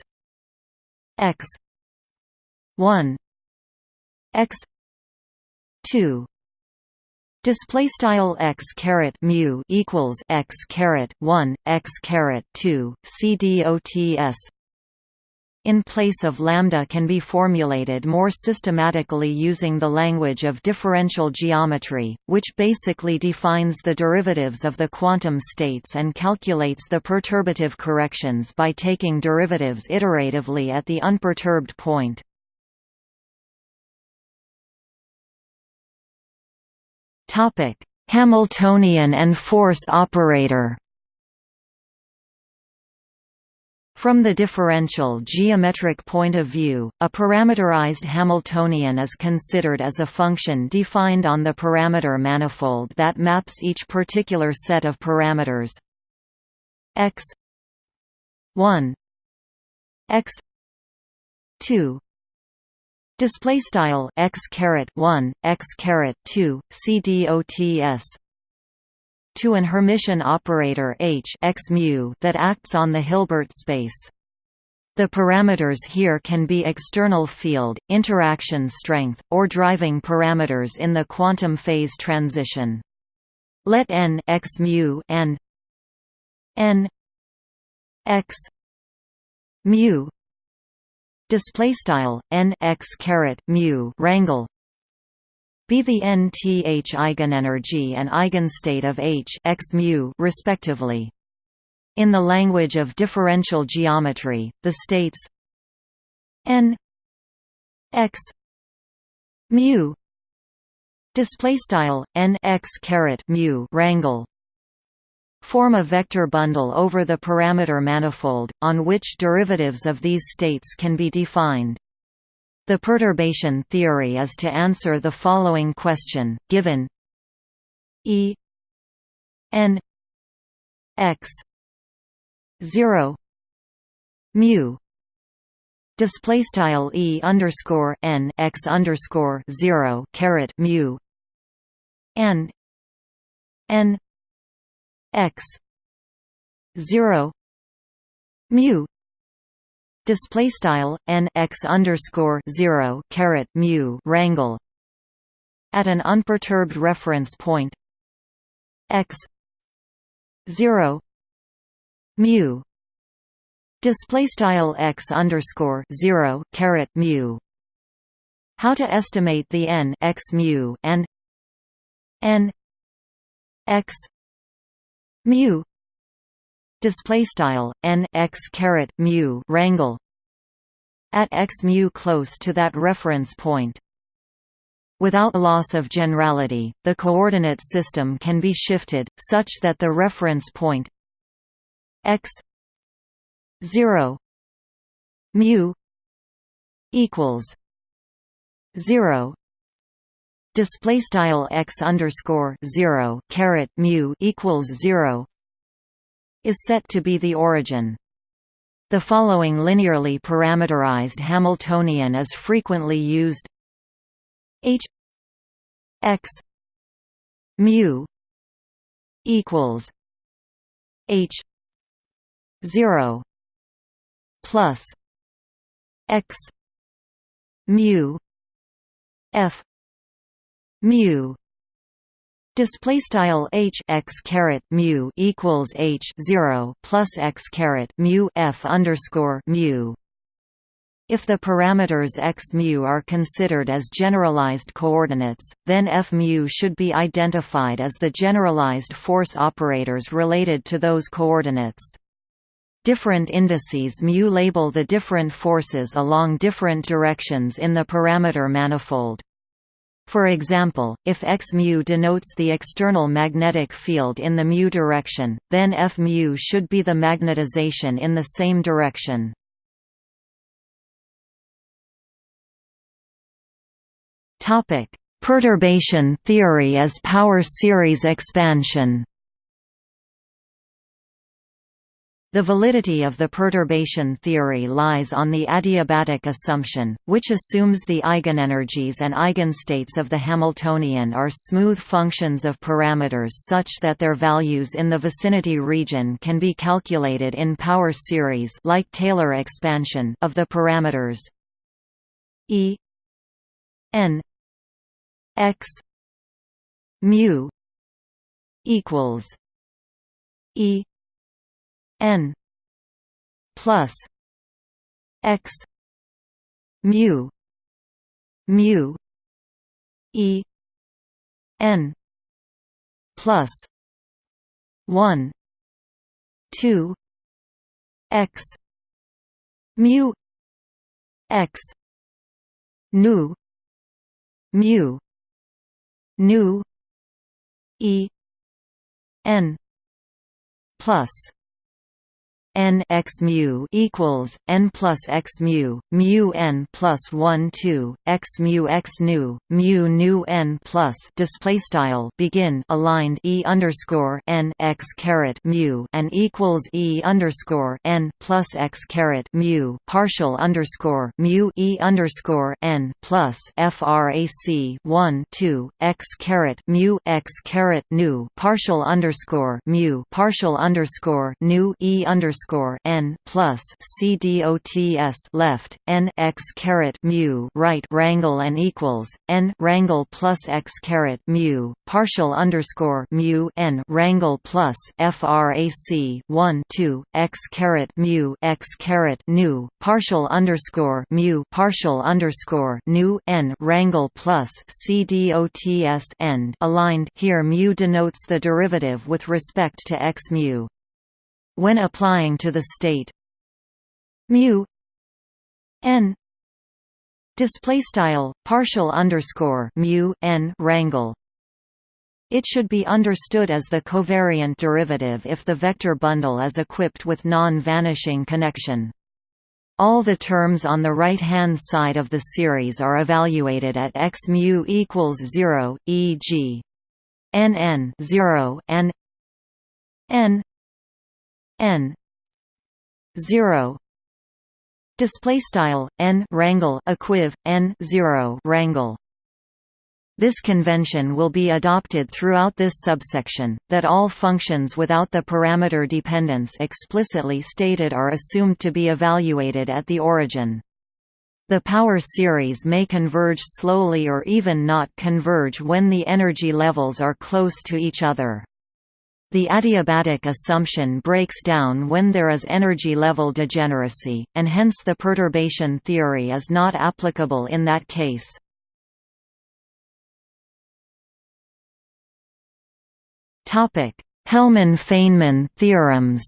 x 1 x 2 display style x caret mu equals x caret 1 x caret 2 cdots in place of lambda can be formulated more systematically using the language of differential geometry, which basically defines the derivatives of the quantum states and calculates the perturbative corrections by taking derivatives iteratively at the unperturbed point. Hamiltonian and force operator From the differential geometric point of view, a parameterized Hamiltonian is considered as a function defined on the parameter manifold that maps each particular set of parameters. X 1 x 2 display style x caret 1 x caret 2 cdots to an Hermitian operator H x mu that acts on the Hilbert space. The parameters here can be external field, interaction strength, or driving parameters in the quantum phase transition. Let n x mu and n x mu display style n x caret mu rangle be the nth eigenenergy and eigenstate of H x mu respectively. In the language of differential geometry, the states n x mu display style n x caret mu rangle form a vector bundle over the parameter manifold on which derivatives of these states can be defined the perturbation theory is to answer the following question, given E n x 0 mu display style e underscore n x underscore 0 caret mu and n x 0 mu display style n x underscore 0 caret mu rangle at an unperturbed reference point x 0 mu display style x underscore 0 caret mu. How to estimate the n x mu and n x mu display style n x caret mu rangle at x mu close to that reference point. Without loss of generality, the coordinate system can be shifted, such that the reference point x 0 mu equals 0 display style x underscore 0 caret mu equals 0 is set to be the origin. The following linearly parameterized Hamiltonian is frequently used H x mu equals H 0 plus x mu f mu Display style h x caret mu equals h zero plus x caret mu f underscore mu. If the parameters x mu are considered as generalized coordinates, then f mu should be identified as the generalized force operators related to those coordinates. Different indices mu label the different forces along different directions in the parameter manifold. For example, if x mu denotes the external magnetic field in the mu direction, then F mu should be the magnetization in the same direction. Topic: Perturbation theory as power series expansion. The validity of the perturbation theory lies on the adiabatic assumption, which assumes the eigenenergies and eigenstates of the Hamiltonian are smooth functions of parameters such that their values in the vicinity region can be calculated in power series like Taylor expansion of the parameters E n x mu equals E n plus x mu mu e n plus 1 2 x mu x nu mu nu e n plus n x mu equals n plus x mu mu n plus 1 2 x mu x nu mu nu n plus display style begin aligned e underscore n x caret mu and equals e underscore n plus x caret mu partial underscore mu e underscore n plus frac 1 2 x caret mu x caret nu partial underscore mu partial underscore nu e underscore underscore n plus c dots left n x caret mu right rangle and equals n rangle plus x caret mu partial underscore mu n rangle plus frac 1 2 x caret mu x caret nu partial underscore mu partial underscore nu n rangle plus c dots end. Aligned here mu denotes the derivative with respect to x mu when applying to the state mu n display style partial underscore mu n rangle it should be understood as the covariant derivative if the vector bundle is equipped with non-vanishing connection. All the terms on the right-hand side of the series are evaluated at x mu equals 0, e.g. nn 0 and n n 0 display style n rangle equiv n 0 rangle this convention will be adopted throughout this subsection, that all functions without the parameter dependence explicitly stated are assumed to be evaluated at the origin. The power series may converge slowly or even not converge when the energy levels are close to each other. The adiabatic assumption breaks down when there is energy level degeneracy, and hence the perturbation theory is not applicable in that case. Hellmann–Feynman theorems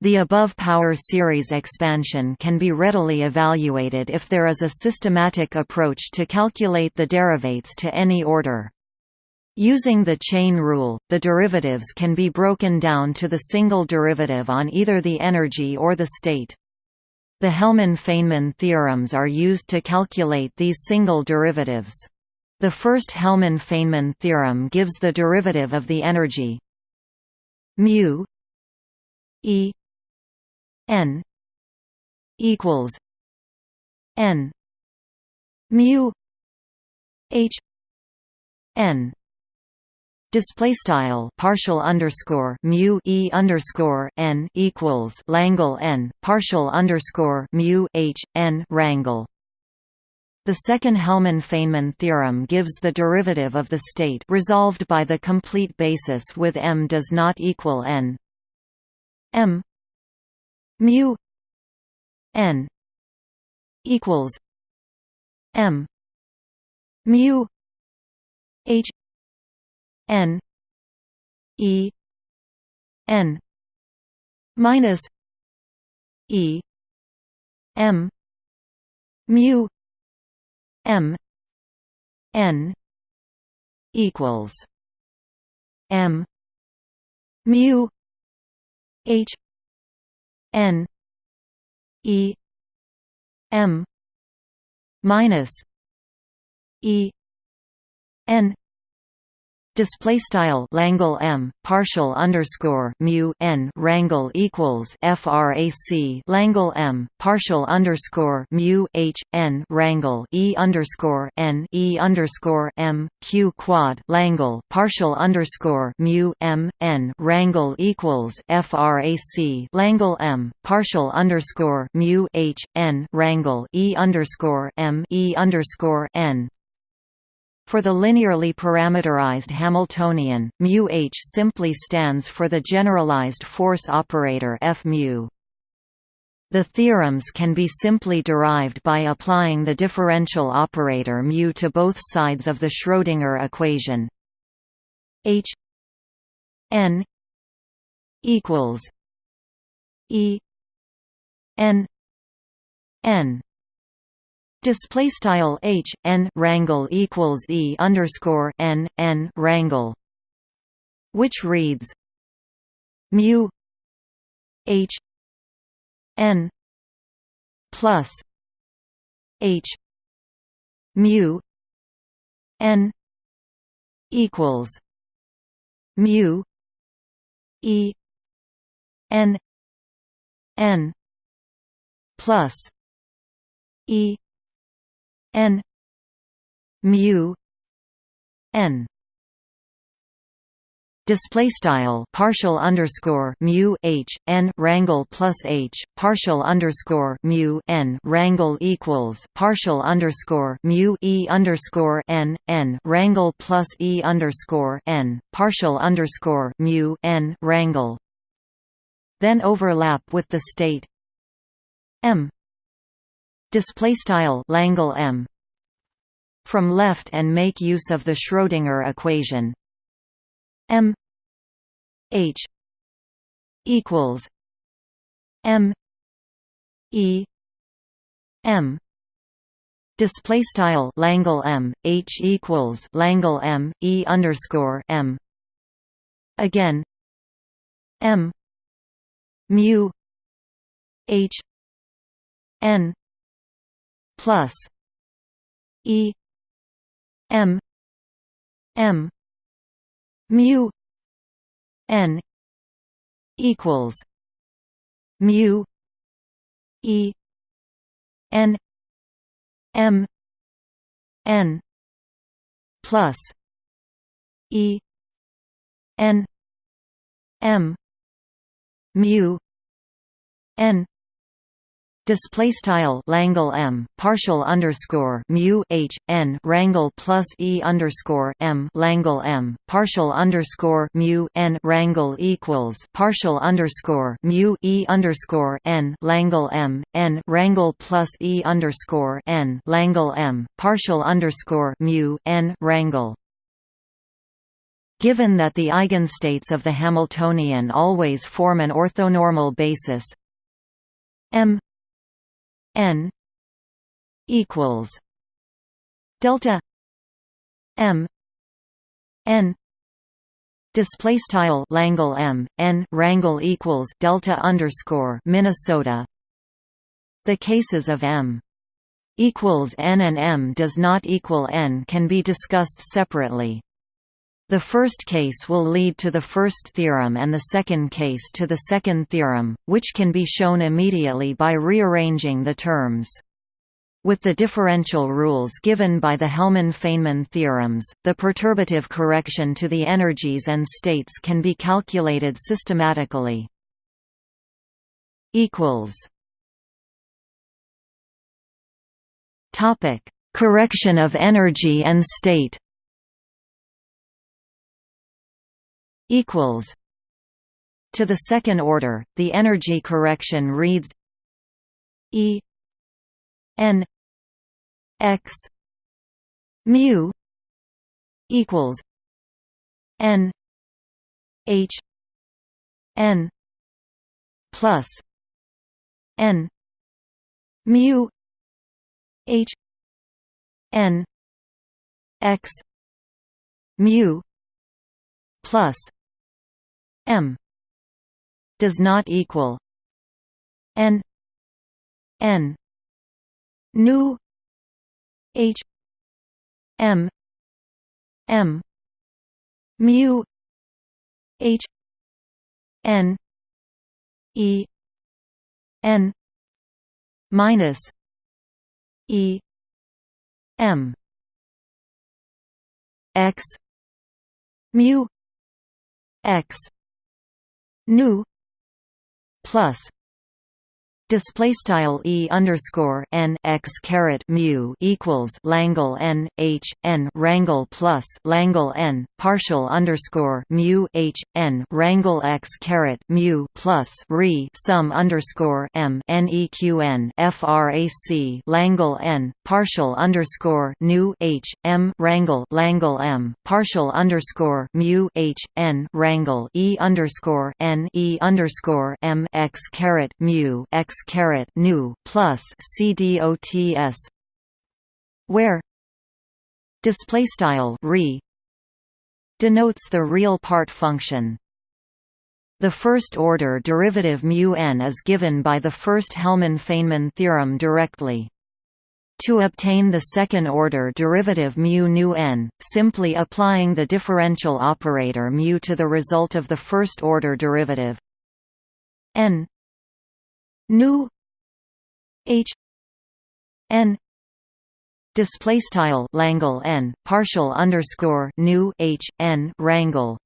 The above power series expansion can be readily evaluated if there is a systematic approach to calculate the derivates to any order. Using the chain rule, the derivatives can be broken down to the single derivative on either the energy or the state. The Hellmann–Feynman theorems are used to calculate these single derivatives. The first Hellmann–Feynman theorem gives the derivative of the energy mu e n equals n mu h n Display style partial underscore mu e underscore n equals Langle n partial underscore mu h n rangle. The second Hellmann-Feynman theorem gives the derivative of the state resolved by the complete basis with m does not equal n. m mu n equals m mu n e n minus e m mu m n equals m mu h n e m minus e n display style Langle M partial underscore mu n rangle equals frac Langle M partial underscore mu h n rangle e underscore n e underscore m q quad Langle partial underscore mu m n rangle equals frac Langle M partial underscore mu h n rangle e underscore m e underscore n for the linearly parameterized Hamiltonian, mu h simply stands for the generalized force operator F mu. The theorems can be simply derived by applying the differential operator mu to both sides of the Schrödinger equation. H n equals E n n Display style h n rangle equals e underscore n n rangle, which reads mu h n plus h mu n equals mu e n n plus e n. Mu. N. Display style partial underscore mu h n rangle plus h partial underscore mu n rangle equals partial underscore mu e underscore n n rangle plus e underscore n partial underscore mu n rangle then overlap with the state m display style Langle M from left and make use of the Schrödinger equation. M H equals M E M display style Langle M H equals Langle M E underscore M. Again M mu H N plus E M M mu N equals mu E N M N plus E N M mu N display style Langle M partial underscore mu H n rangle plus E underscore M Langle M partial underscore mu n rangle equals partial underscore mu E underscore n Langle M n rangle plus E underscore n Langle M partial underscore mu n rangle Given that the eigenstates of the Hamiltonian always form an orthonormal basis m n equals delta m n display style Langle M n rangle equals delta underscore Minnesota. The cases of M equals n and M does not equal n can be discussed separately the first case will lead to the first theorem and the second case to the second theorem, which can be shown immediately by rearranging the terms. With the differential rules given by the Hellmann-Feynman theorems, the perturbative correction to the energies and states can be calculated systematically. Correction of energy and state equals to the second order the energy correction reads E n x mu equals n h n plus n mu h n x mu plus m does not equal n n nu h m m mu h n e n minus e m x mu x nu plus Display style e underscore n x caret mu equals Langle n h n rangle plus Langle n partial underscore mu h n rangle x caret mu plus re sum underscore m n e q n frac Langle n partial underscore nu h m rangle Langle m partial underscore mu h n rangle e underscore n e underscore m x caret mu x caret nu plus cdots where display style re denotes the real part function the first-order derivative mu n is given by the first Hellmann-Feynman theorem directly. To obtain the second-order derivative mu nu n, simply applying the differential operator mu to the result of the first-order derivative n nu h n display style Langle n partial underscore nu h n rangle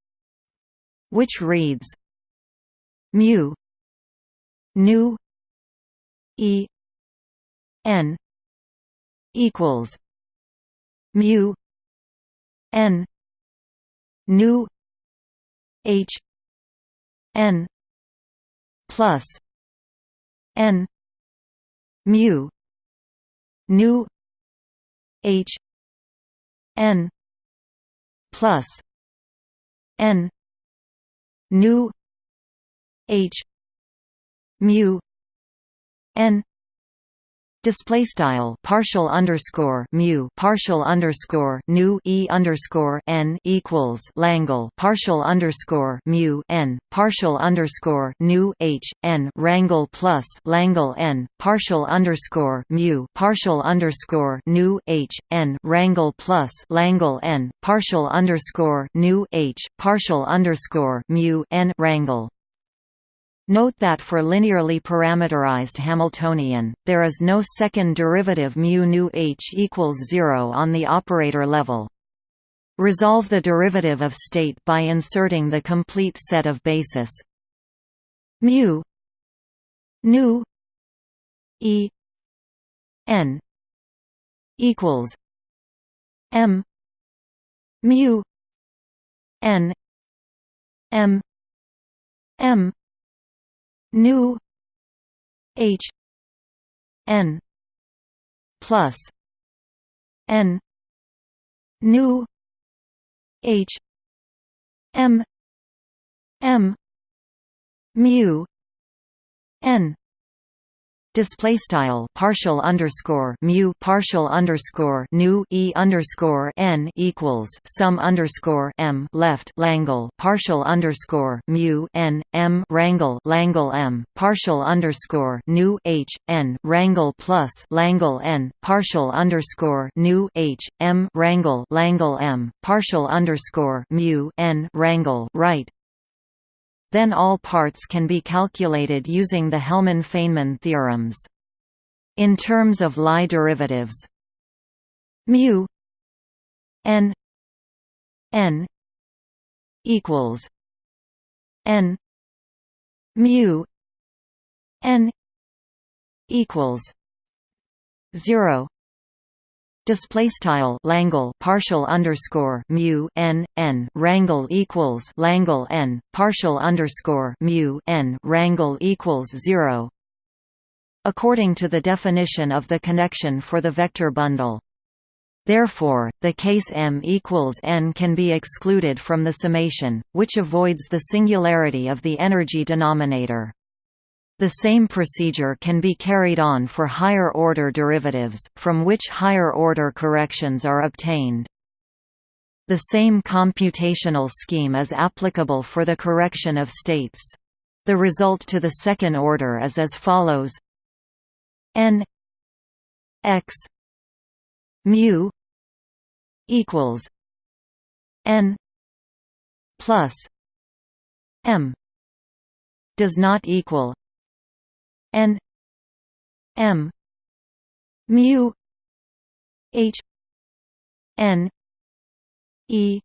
which reads mu nu e n equals mu n nu h n plus n. Mu. Nu. H. N. Plus. N. Nu. H. Mu. N Display style partial underscore mu partial underscore nu e underscore n equals Langle partial underscore mu n partial underscore nu h n rangle plus Langle n partial underscore mu partial underscore nu h n rangle plus Langle n partial underscore nu h partial underscore mu n rangle Note that for linearly parameterized Hamiltonian, there is no second derivative mu nu h equals 0 on the operator level. Resolve the derivative of state by inserting the complete set of basis mu nu e n equals m mu n m m nu h n plus n nu h m m mu n display style partial underscore mu partial underscore nu e underscore n equals sum underscore m left Langle partial underscore mu n m rangle Langle m partial underscore nu h n rangle plus Langle n partial underscore nu h m rangle Langle m partial underscore mu n rangle right then all parts can be calculated using the Hellmann-Feynman theorems. In terms of Lie derivatives mu n n equals n mu n equals 0 Display style Langle partial underscore mu n n rangle equals Langle n partial underscore mu n rangle equals zero. According to the definition of the connection for the vector bundle, Therefore, the case m equals n can be excluded from the summation, which avoids the singularity of the energy denominator. The same procedure can be carried on for higher-order derivatives, from which higher-order corrections are obtained. The same computational scheme is applicable for the correction of states. The result to the second order is as follows n x mu equals n plus m does not equal n m mu h n e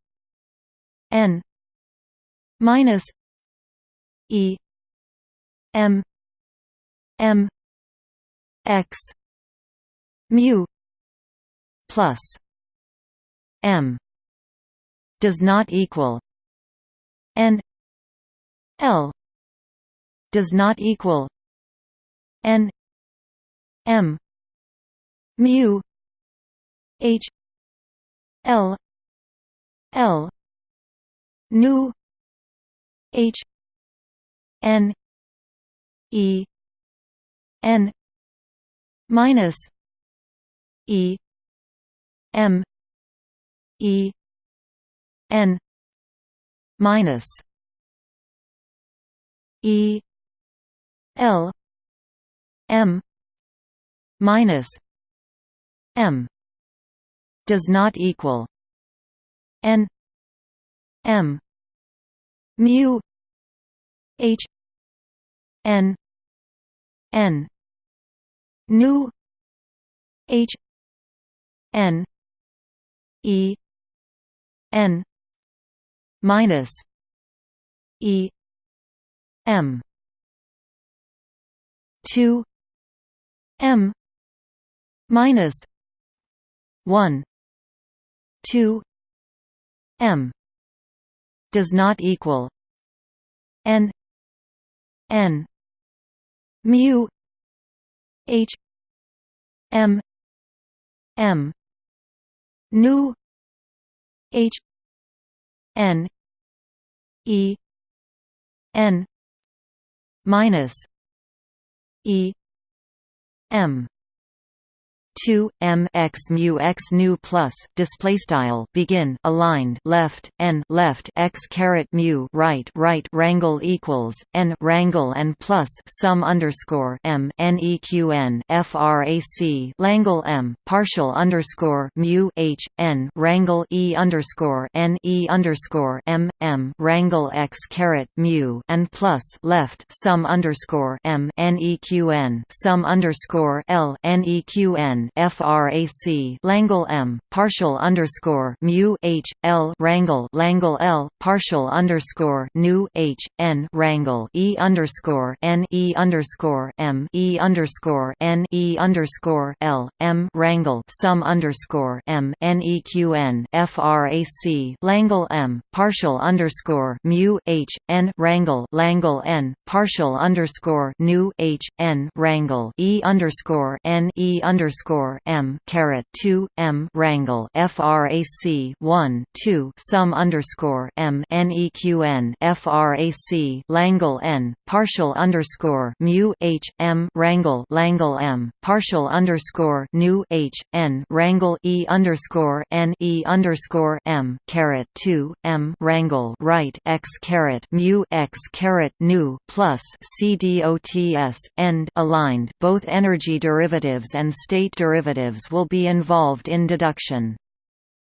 n minus e m m x mu plus m does not equal n l does not equal n m mu h l l nu h n e n minus e m e n minus e l m minus m does not equal n m mu h n n nu h n e n minus e m 2 m minus 1 2 m does not equal n n mu h m m nu h n e n minus e m 2 m x mu x nu plus display style begin aligned left n left x caret mu right right rangle equals n rangle and plus sum underscore m n e q n frac langle m partial underscore mu h n rangle e underscore n e underscore m m rangle x caret mu and plus left sum underscore m n e q n sum underscore l n e q n frac Langle M partial underscore mu H L Rangle Langle L partial underscore nu H N Rangle E underscore N E underscore M E underscore N E underscore L M Rangle sum underscore M N E Q N frac Langle M partial underscore mu H N Rangle Langle N partial underscore nu H N Rangle E underscore N E underscore underscore m caret two m rangle frac one two sum underscore m neqn frac langle n partial underscore mu h m rangle langle m partial underscore nu h n rangle e underscore n e underscore m caret two m rangle right x caret mu x caret nu plus c dots end aligned both energy derivatives and state derivatives derivatives will be involved in deduction.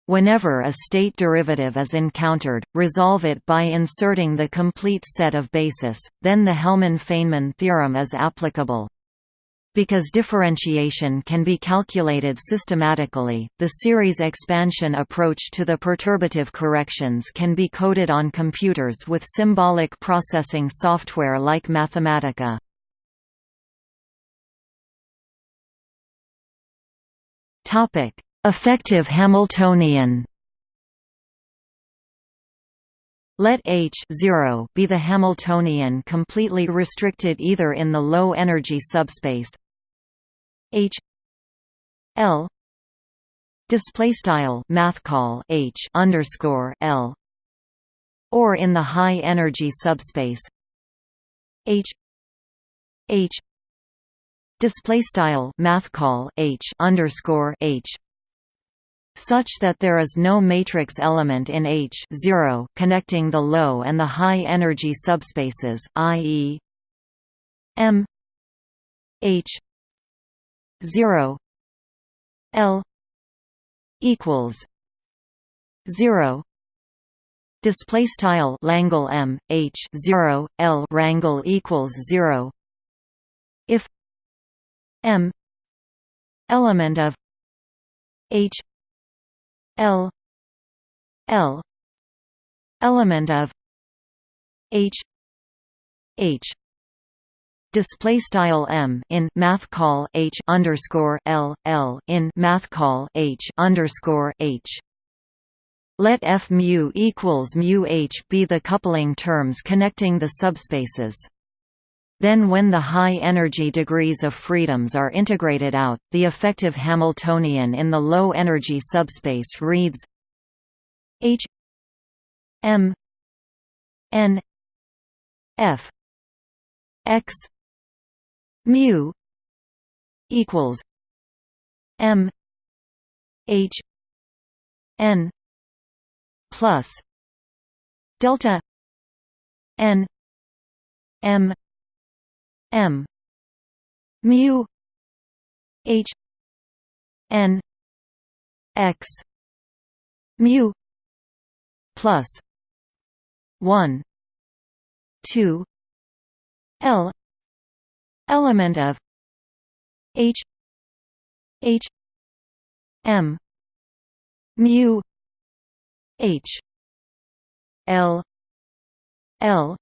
Whenever a state derivative is encountered, resolve it by inserting the complete set of basis, then the Hellmann–Feynman theorem is applicable. Because differentiation can be calculated systematically, the series expansion approach to the perturbative corrections can be coded on computers with symbolic processing software like Mathematica. Effective Hamiltonian. Let H be the Hamiltonian completely restricted either in the low energy subspace H L display style math call h underscore l or in the high energy subspace h h display style math call h underscore h such that there is no matrix element in H 0 connecting the low and the high energy subspaces, i.e. M H 0 L equals 0 display style Langle M H 0 L rangle equals 0 if M. Element of H. L. L. Element of H. H. Display style m in math call h underscore l l in math call h underscore h. Let f mu equals mu h be the coupling terms connecting the subspaces. Then when the high-energy degrees of freedoms are integrated out, the effective Hamiltonian in the low-energy subspace reads H M N F X mu equals M H N plus delta N M M. Mu. H. N. X. Mu. Plus one two L. Element of H. H. M. Mu. H. L. L.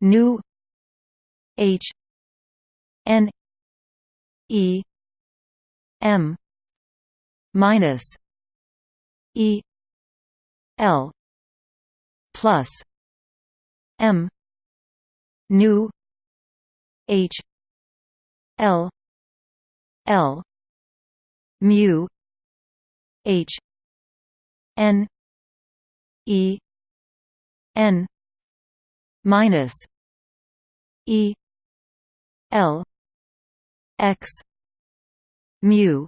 Nu H N E M minus E L plus M nu H L L mu H N E N minus E L X mu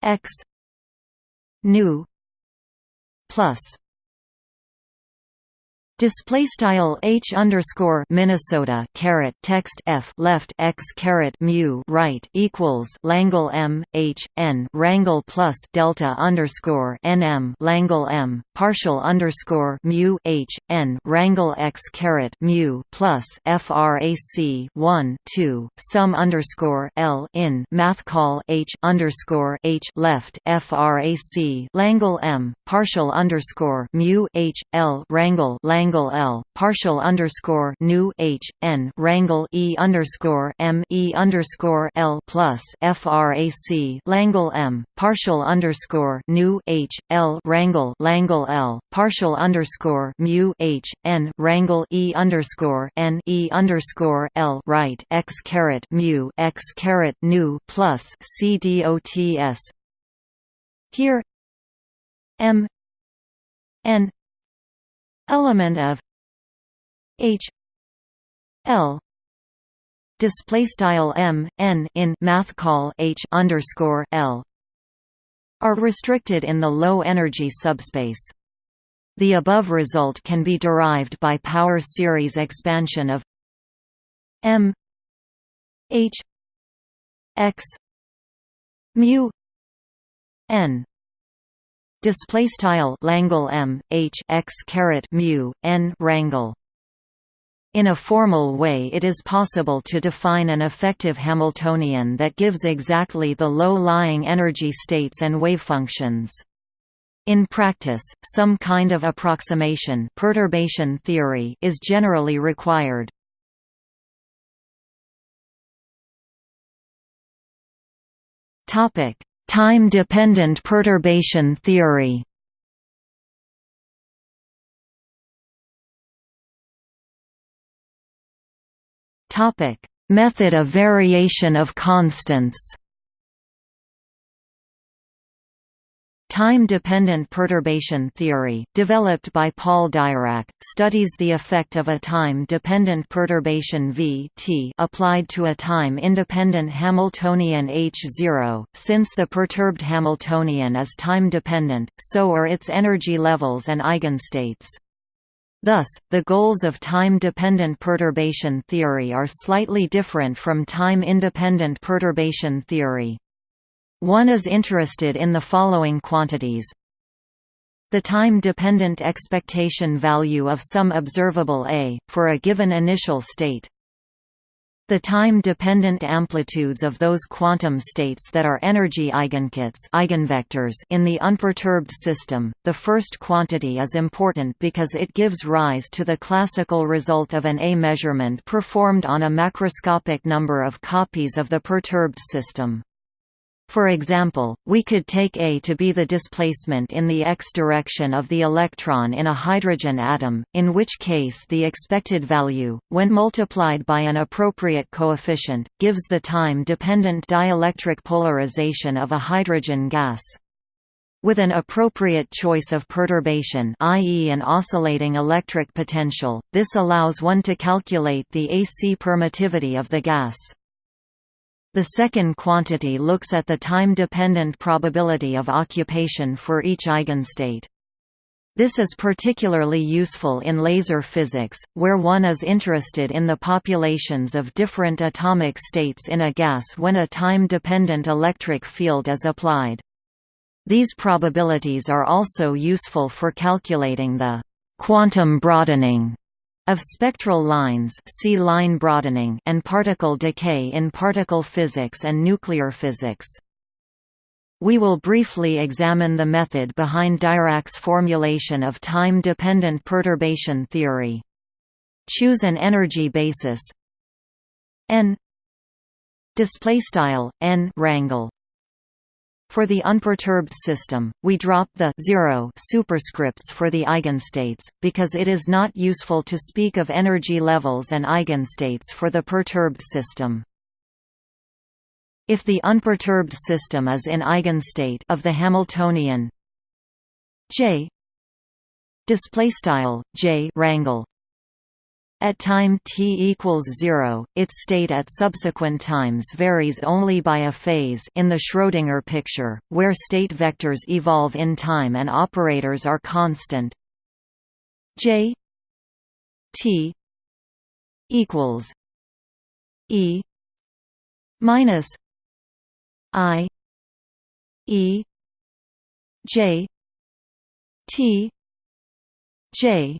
X nu plus Display style h underscore Minnesota caret text f left x caret mu right equals Langle m h n rangle plus delta underscore nm Langle m partial underscore mu h n rangle x caret mu plus frac 1 2 sum underscore l in math call h underscore h left frac Langle m partial underscore mu h l rangle Langle rangle L partial underscore nu H N rangle E underscore M E underscore L plus FRAC Langle M partial underscore nu H L rangle Langle L partial underscore mu H N rangle E underscore N E underscore L right X caret mu X caret nu plus C D O T S. Here M N element of H L display style M N in math call H underscore L are restricted in the low energy subspace. The above result can be derived by power series expansion of M H X mu N display style Langle M H X caret mu n rangle in a formal way it is possible to define an effective Hamiltonian that gives exactly the low-lying energy states and wavefunctions. In practice, some kind of approximation perturbation theory is generally required. Time-dependent perturbation theory. Method of variation of constants Time-dependent perturbation theory, developed by Paul Dirac, studies the effect of a time-dependent perturbation v t applied to a time-independent Hamiltonian H0. Since the perturbed Hamiltonian is time-dependent, so are its energy levels and eigenstates. Thus, the goals of time-dependent perturbation theory are slightly different from time-independent perturbation theory. One is interested in the following quantities the time-dependent expectation value of some observable A, for a given initial state the time-dependent amplitudes of those quantum states that are energy eigenkets eigenvectors in the unperturbed system. The first quantity is important because it gives rise to the classical result of an A measurement performed on a macroscopic number of copies of the perturbed system. For example, we could take A to be the displacement in the x direction of the electron in a hydrogen atom, in which case the expected value, when multiplied by an appropriate coefficient, gives the time-dependent dielectric polarization of a hydrogen gas. With an appropriate choice of perturbation i.e. an oscillating electric potential, this allows one to calculate the AC permittivity of the gas. The second quantity looks at the time-dependent probability of occupation for each eigenstate. This is particularly useful in laser physics, where one is interested in the populations of different atomic states in a gas when a time-dependent electric field is applied. These probabilities are also useful for calculating the quantum broadening of spectral lines see line broadening and particle decay in particle physics and nuclear physics. We will briefly examine the method behind Dirac's formulation of time-dependent perturbation theory. Choose an energy basis n display style n rangle for the unperturbed system, we drop the 0 superscripts for the eigenstates, because it is not useful to speak of energy levels and eigenstates for the perturbed system. If the unperturbed system is in eigenstate of the Hamiltonian J display style J rangle at time t equals 0, its state at subsequent times varies only by a phase in the Schrödinger picture, where state vectors evolve in time and operators are constant. J t equals E minus I E J T J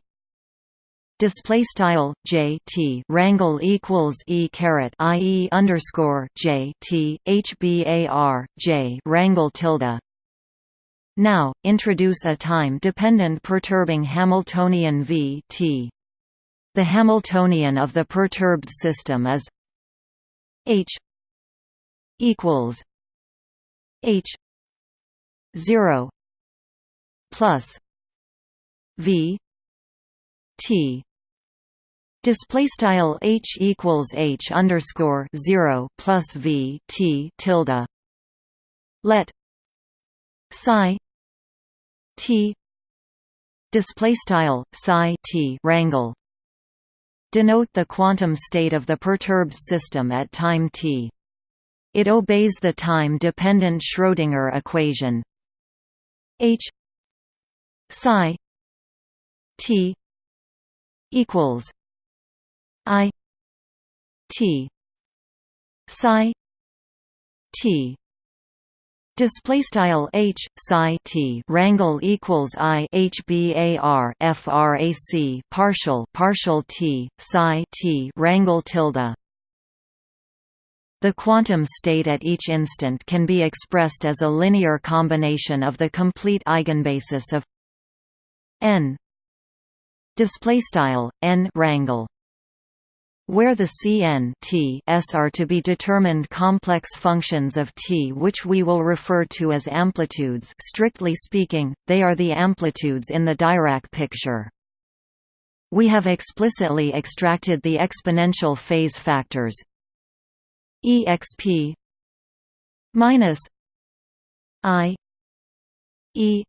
display style j t rangle equals e caret i e underscore j t h bar j rangle tilde. Now introduce a time-dependent perturbing Hamiltonian v t. The Hamiltonian of the perturbed system is h equals h zero plus v T display style H equals H underscore 0 plus V T tilde. Let psi T display style psi T rangle. Denote the quantum state of the perturbed system at time t. It obeys the time-dependent Schrödinger equation. H psi t equals T. Psi T. Display style h psi t. Rangle equals i h bar frac partial partial t psi t rangle tilde. The quantum state at each instant can be expressed as a linear combination of the complete eigenbasis of n. Display style n rangle where the Cn t s are to be determined complex functions of t which we will refer to as amplitudes strictly speaking, they are the amplitudes in the Dirac picture. We have explicitly extracted the exponential phase factors exp minus i E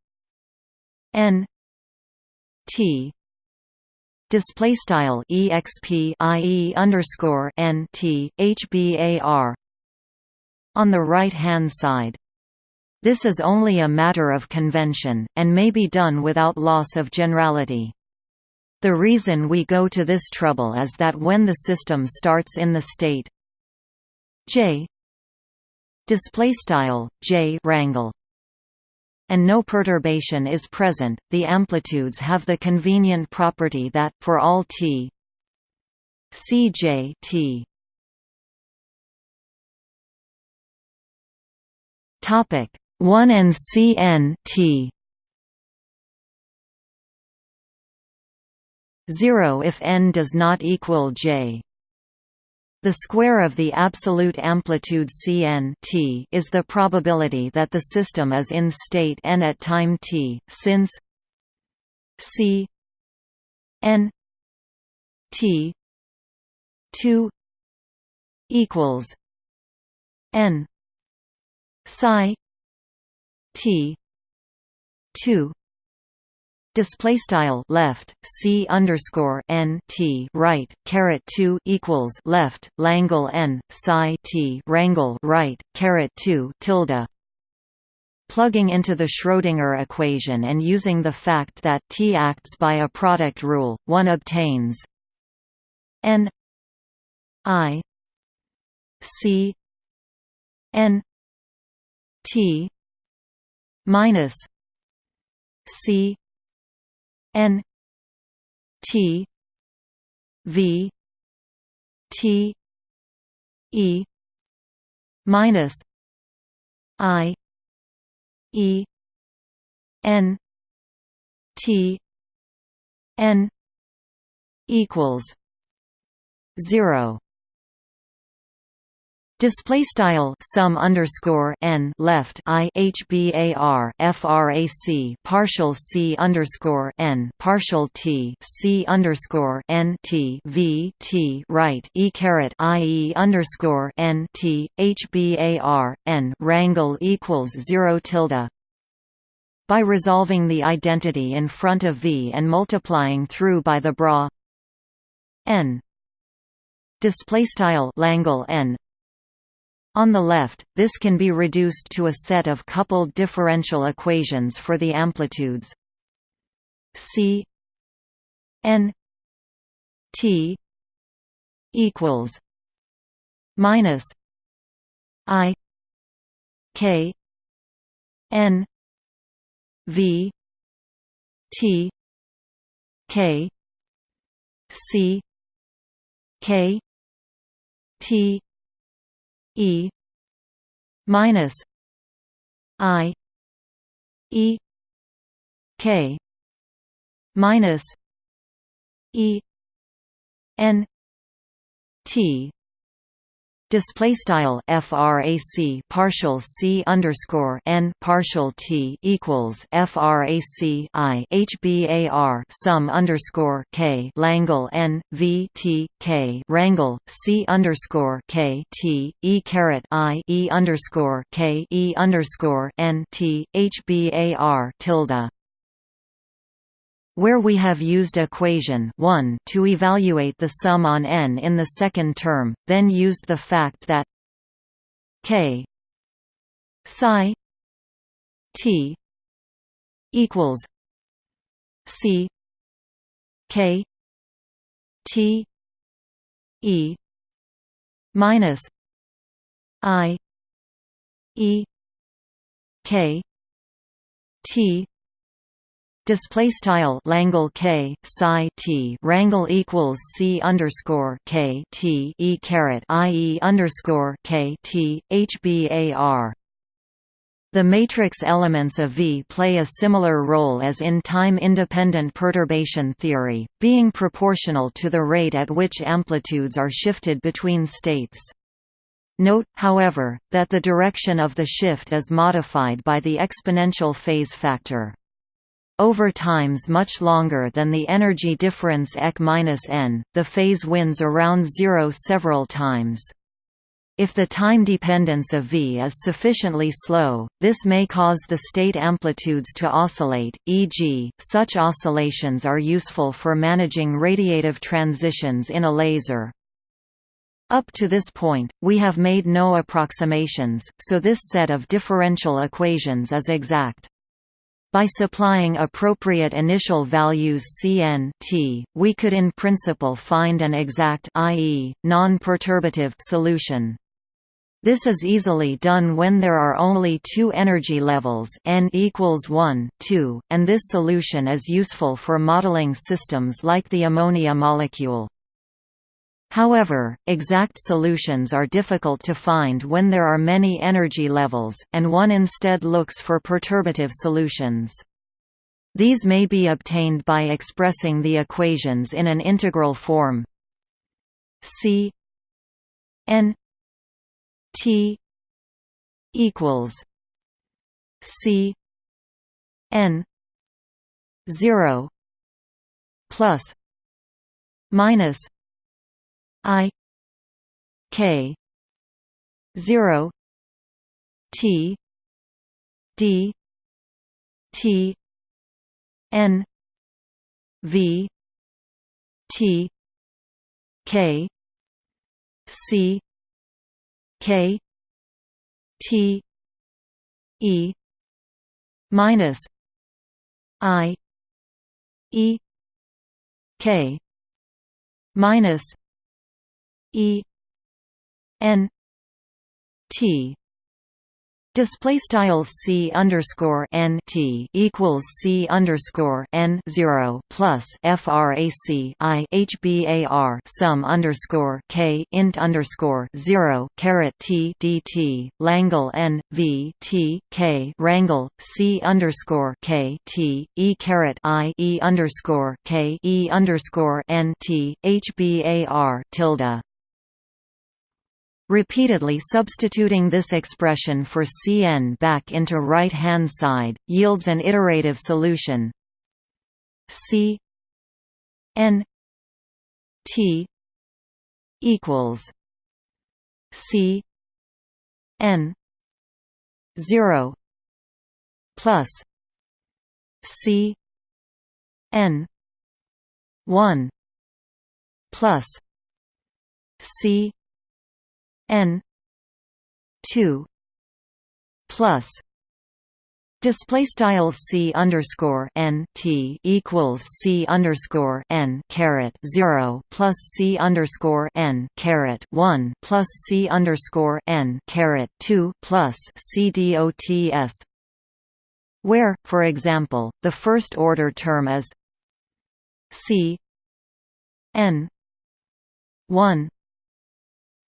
N T display style exp ie underscore on the right hand side. This is only a matter of convention, and may be done without loss of generality. The reason we go to this trouble is that when the system starts in the state j display style j rangle and no perturbation is present, the amplitudes have the convenient property that, for all t cj t topic 1 and cn t 0 if n does not equal j the square of the absolute amplitude Cn t is the probability that the system is in state n at time t, since C n t 2 equals n psi t 2 display style left c underscore n t right caret 2 equals left langle n psi t rangle right caret 2 tilde. Plugging into the Schrödinger equation and using the fact that T acts by a product rule, one obtains n i c n t minus c N T V T E minus I E N T N equals zero Display style sum underscore n left i frac partial c underscore n partial t c underscore n t v t right e caret i e underscore n t hbar n rangle equals zero tilde. By resolving the identity in front of v and multiplying through by the bra n display style langle n on the left, this can be reduced to a set of coupled differential equations for the amplitudes C n t equals minus i k n v t k c k t E minus I E K minus E N T display style frac partial c underscore n partial t equals frac i hbar sum underscore k langle n v t k rangle c underscore k t e caret i e underscore k e underscore n t hbar tilde where we have used equation 1 to evaluate the sum on n in the second term, then used the fact that k psi t equals c k t e minus i e k t Display style Langle K psi T rangle equals C underscore K T E caret I E underscore K T H B A R. The matrix elements of V play a similar role as in time-independent perturbation theory, being proportional to the rate at which amplitudes are shifted between states. Note, however, that the direction of the shift is modified by the exponential phase factor over times much longer than the energy difference EK-n, the phase wins around zero several times. If the time dependence of V is sufficiently slow, this may cause the state amplitudes to oscillate, e.g., such oscillations are useful for managing radiative transitions in a laser. Up to this point, we have made no approximations, so this set of differential equations is exact. By supplying appropriate initial values Cn t, we could in principle find an exact i.e., non-perturbative solution. This is easily done when there are only two energy levels n equals 1, 2, and this solution is useful for modeling systems like the ammonia molecule. However, exact solutions are difficult to find when there are many energy levels, and one instead looks for perturbative solutions. These may be obtained by expressing the equations in an integral form C n T equals C N zero plus minus I K zero T D T N V T K C K T E minus I E K minus E N T. Display style c underscore n t equals c underscore n zero plus frac i hbar sum underscore k int underscore zero caret t dt Langle n v t k rangle c underscore k t e caret i e underscore k e underscore n t hbar tilde Repeatedly substituting this expression for Cn back into right-hand side, yields an iterative solution. C n t equals C n 0 plus C n 1 plus C n 2 plus Display style c underscore n t equals c underscore n caret zero plus c underscore n caret one plus c underscore n caret two plus c dots, where, for example, the first order term is c n one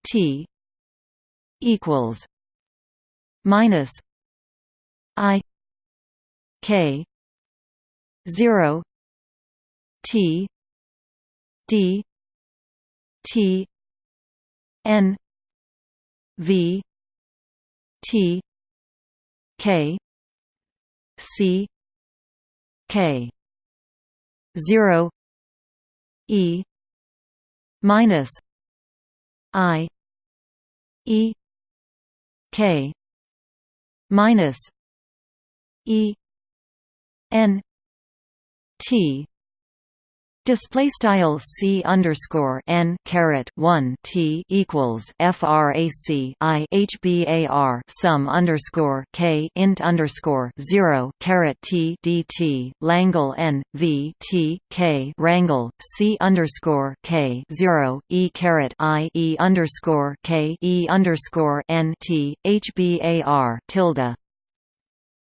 t equals minus I K zero T D T N V T K C K zero E minus I E K. Minus E N T Display style c underscore n caret one t equals frac i hbar sum underscore k int underscore zero caret t dt Langle n v t k rangle c underscore k zero e caret i e underscore k e underscore n t hbar tilde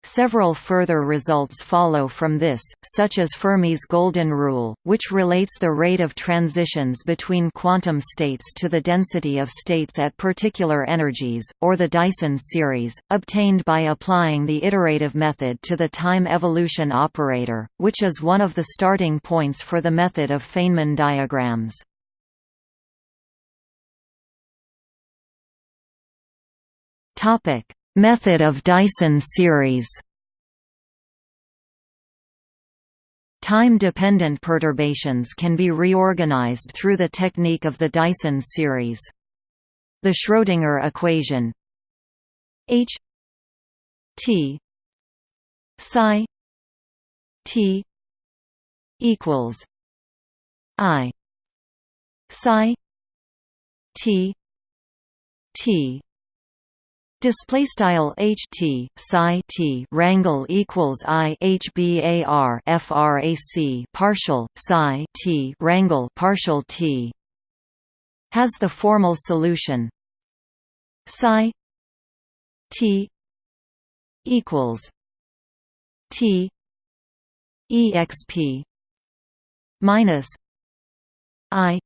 Several further results follow from this, such as Fermi's golden rule, which relates the rate of transitions between quantum states to the density of states at particular energies, or the Dyson series, obtained by applying the iterative method to the time evolution operator, which is one of the starting points for the method of Feynman diagrams. Topic Method of Dyson series Time-dependent perturbations can be reorganized through the technique of the Dyson series. The Schrödinger equation H T psi T equals I psi T T Display style H T psi T rangle equals I H bar frac partial psi T rangle partial T. Has the formal solution. Psi T equals T exp minus I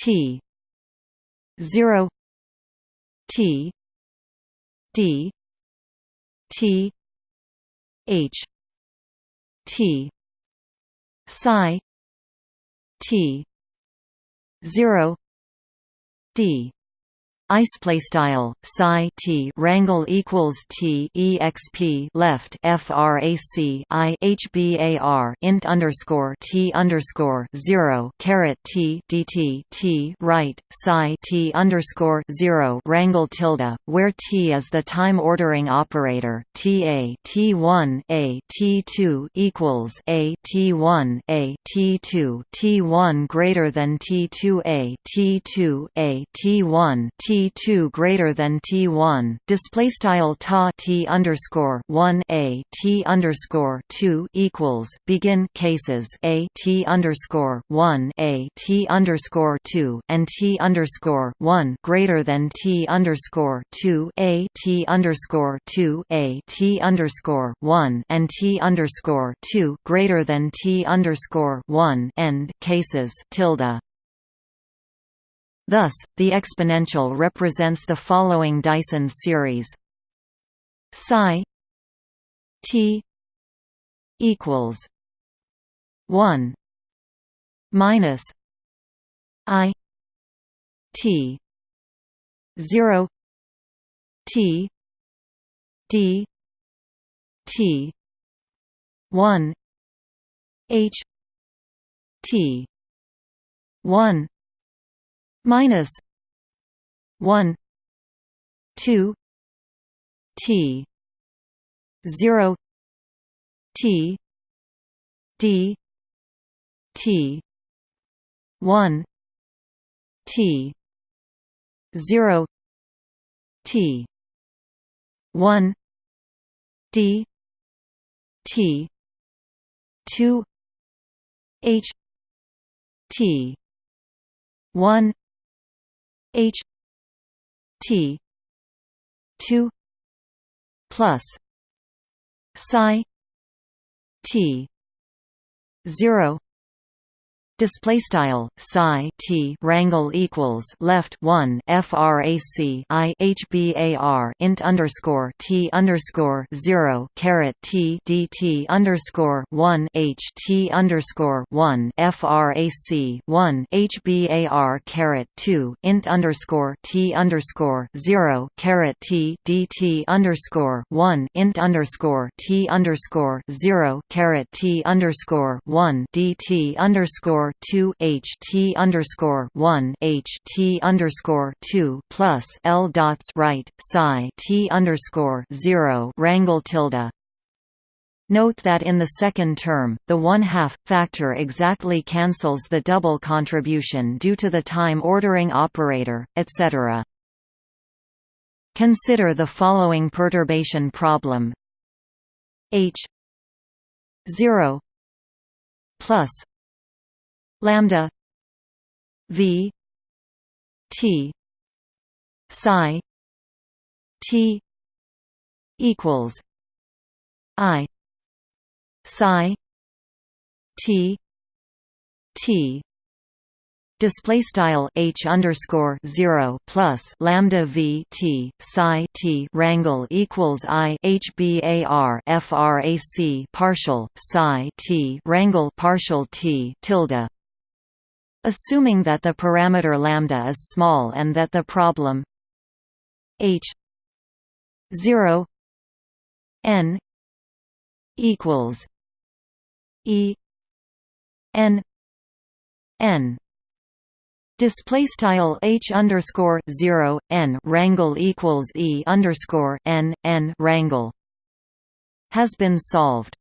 T zero T D T H T psi T zero D Ice style psi t rangle equals t exp left frac i hbar int underscore t underscore zero caret t dt t right psi t underscore zero rangle tilde, where t is the time ordering operator. Ta t one a t two equals a t one a t two t one greater than t two a t two a t one t T2 greater than T1 display style ta T underscore 1 a T underscore 2 equals begin cases a T underscore 1 a T underscore 2 and T underscore 1 greater than T underscore 2 a T underscore 2 a T underscore 1 and T underscore 2 greater than T underscore 1 end cases tilde Thus, the exponential represents the following Dyson series. Psi t equals 1 minus i t 0 t d t 1 h t 1 minus 1 2 t 0 t d t 1 t 0 t 1 d t 2 h t 1 H T two plus psi T zero Display style psi t rangle equals left one frac i hbar int underscore t underscore zero caret t dt underscore one h t underscore one frac one hbar caret two int underscore t underscore zero caret t dt underscore one int underscore t underscore zero caret t underscore one dt underscore underscore two H T underscore one H T underscore two plus L dots right psi T underscore zero rangle tilde Note that in the second term, the one-half factor exactly cancels the double contribution due to the time ordering operator, etc. Consider the following perturbation problem H 0 plus lambda v t psi t equals i psi t t. Display style h underscore zero plus lambda v t psi t rangle equals i h bar frac partial psi t rangle partial t tilde Assuming that the parameter lambda is small and that the problem h 0 n equals e n n Display style h underscore zero n rangle equals e underscore n n rangle has been solved.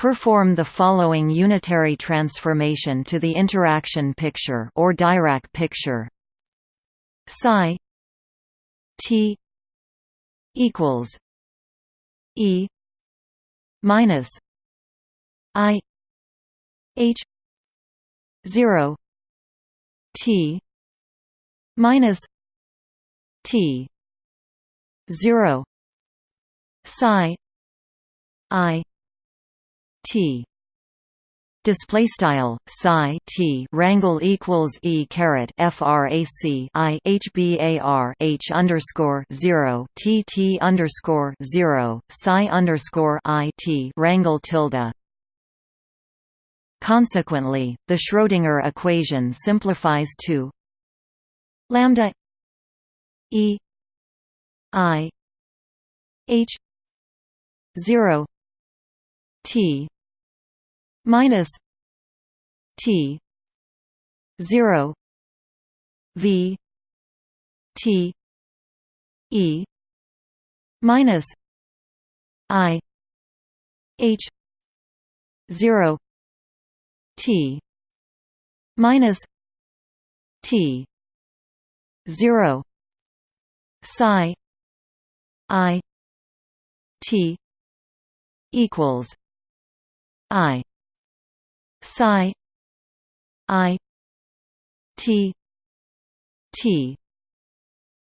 Perform the following unitary transformation to the interaction picture or Dirac picture. Psi t equals e minus i h 0 T minus T zero psi I T. Display style psi t rangle equals e caret frac i h bar h underscore zero t t underscore zero psi underscore i t rangle tilde. Consequently, the Schrödinger equation simplifies to lambda e i h 0 t minus t 0 v t e minus i h 0 T minus T zero psi I T equals I psi I T T.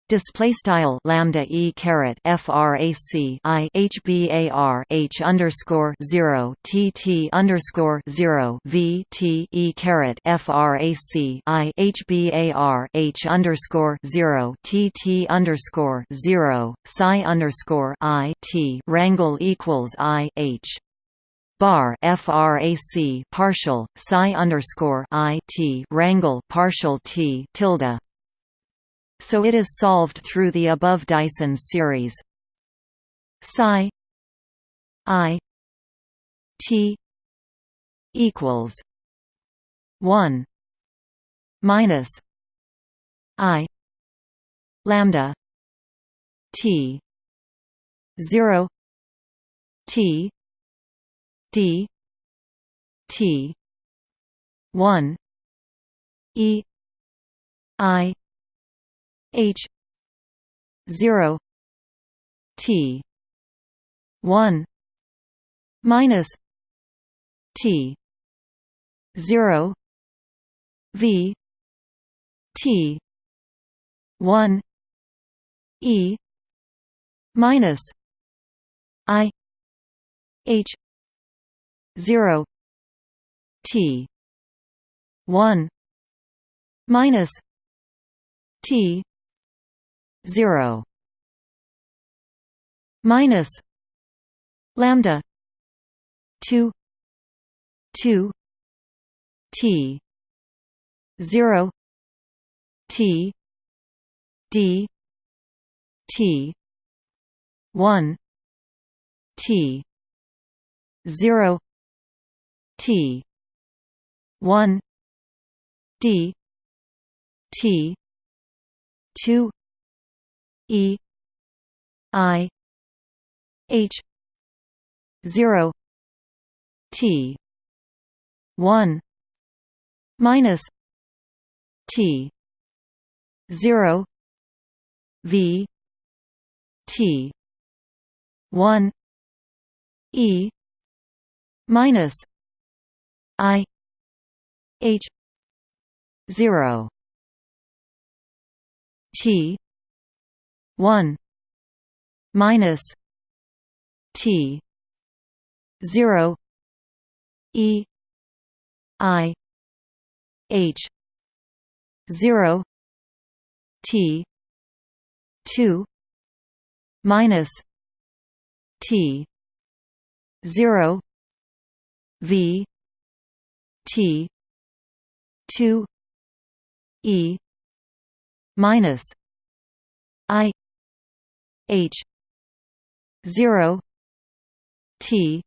Display style lambda e caret frac i h bar h underscore 0 t t underscore 0 v t e caret frac i h bar h underscore 0 t t underscore 0 psi underscore i t rangle equals i h bar frac partial psi underscore i t rangle partial t tilde. So it is solved through the above Dyson series. Psi i t equals 1 minus i lambda t 0 t d t 1 e i H zero T one minus T zero V T one E minus I H zero T one minus T 0 minus lambda 2 2 t 0 t d t 1 t 0 t. 1 d. T. 2 E. I. H. zero. T. one. Minus T. zero. V. T. one. E. Minus I H zero T one minus T zero E I H zero T two minus T zero V T two E minus I H zero T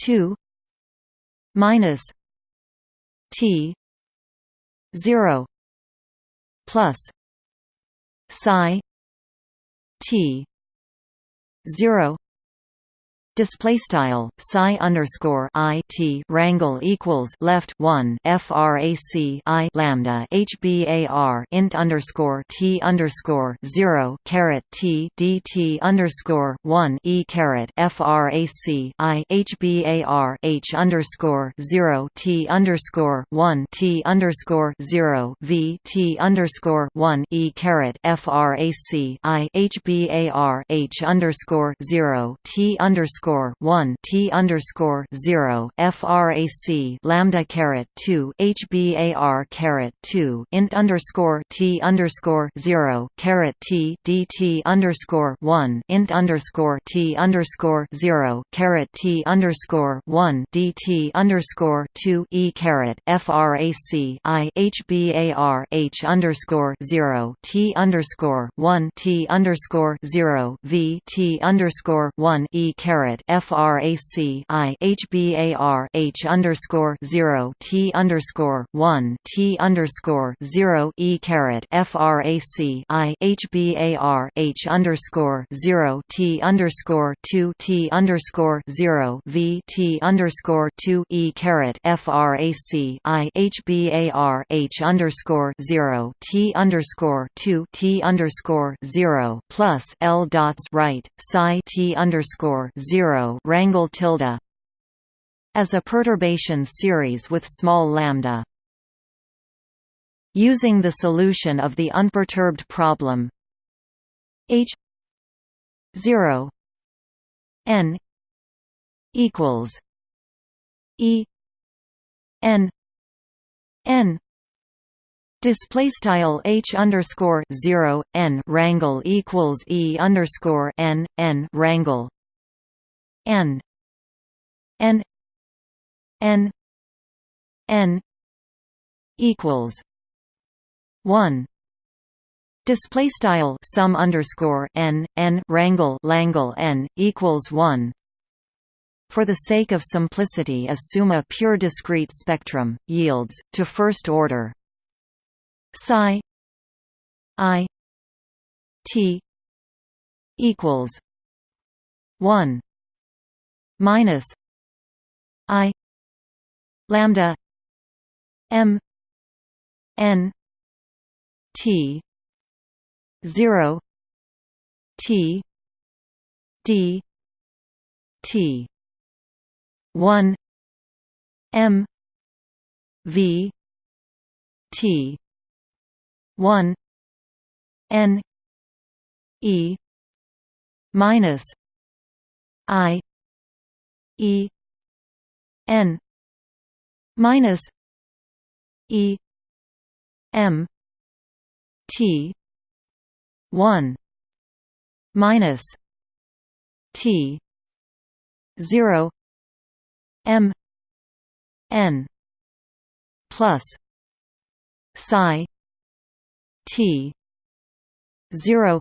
two minus T 0 plus psi t 0 Display style psi underscore i t rangle equals left one frac i lambda hbar int underscore t underscore zero caret t dt underscore one e caret frac i hbar h underscore zero t underscore one t underscore zero v t underscore one e caret frac i hbar h underscore zero t underscore underscore one T underscore zero FRAC lambda caret two HBAR caret two int underscore T underscore zero caret T DT underscore one int underscore T underscore zero caret T underscore one DT underscore two E caret FRAC I HBAR H underscore zero T underscore one T underscore zero V T underscore one E caret frac i hbar h underscore zero t underscore one t underscore zero e caret frac i hbar h underscore zero t underscore two t underscore zero v t underscore two e caret frac i hbar h underscore zero t underscore two t underscore zero plus l dots right psi t underscore zero 0 rangle tilde as a perturbation series with small lambda. Using the solution of the unperturbed problem H 0 n equals E n n Display style h underscore zero n rangle equals e underscore n n rangle n. N. N. N. Equals one. Display style sum underscore n n rangle langle n equals one. For the sake of simplicity assume a pure discrete spectrum yields to first order. Psi i t equals 1 minus I lambda M N T zero T D T one M V T one N E minus I E N minus E M T one minus T zero M N plus psi T zero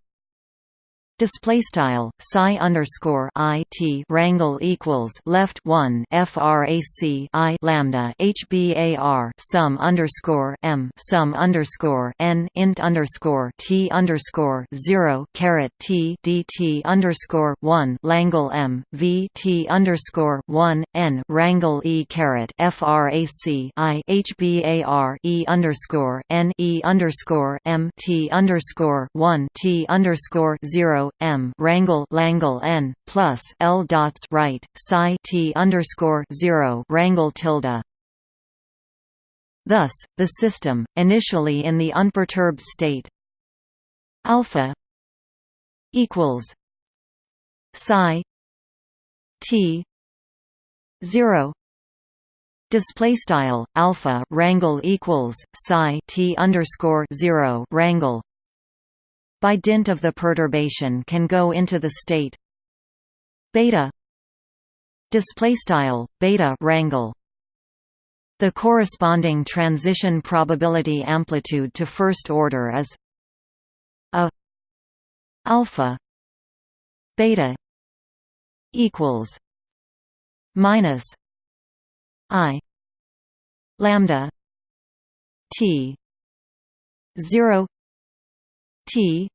Display style psi underscore i t rangle equals left one frac i lambda hbar sum underscore m sum underscore n int underscore t underscore zero caret t dt underscore one langle m v t underscore one n rangle e caret frac i hbar e underscore n e underscore m t underscore one t underscore zero m rangle langle n plus l dots right psi t underscore zero rangle tilde. Thus, the system, initially in the unperturbed state, alpha equals psi t zero display style alpha rangle equals psi t underscore zero rangle by dint of the perturbation can go into the state. Beta. Display style beta rangle the corresponding transition probability amplitude to first order is a alpha beta equals minus i lambda t zero T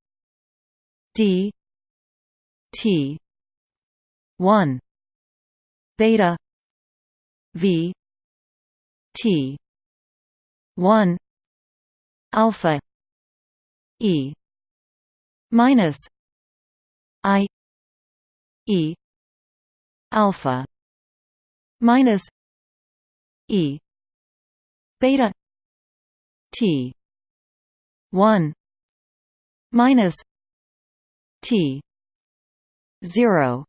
D T one beta V T one alpha E minus I E alpha minus E beta T one minus T zero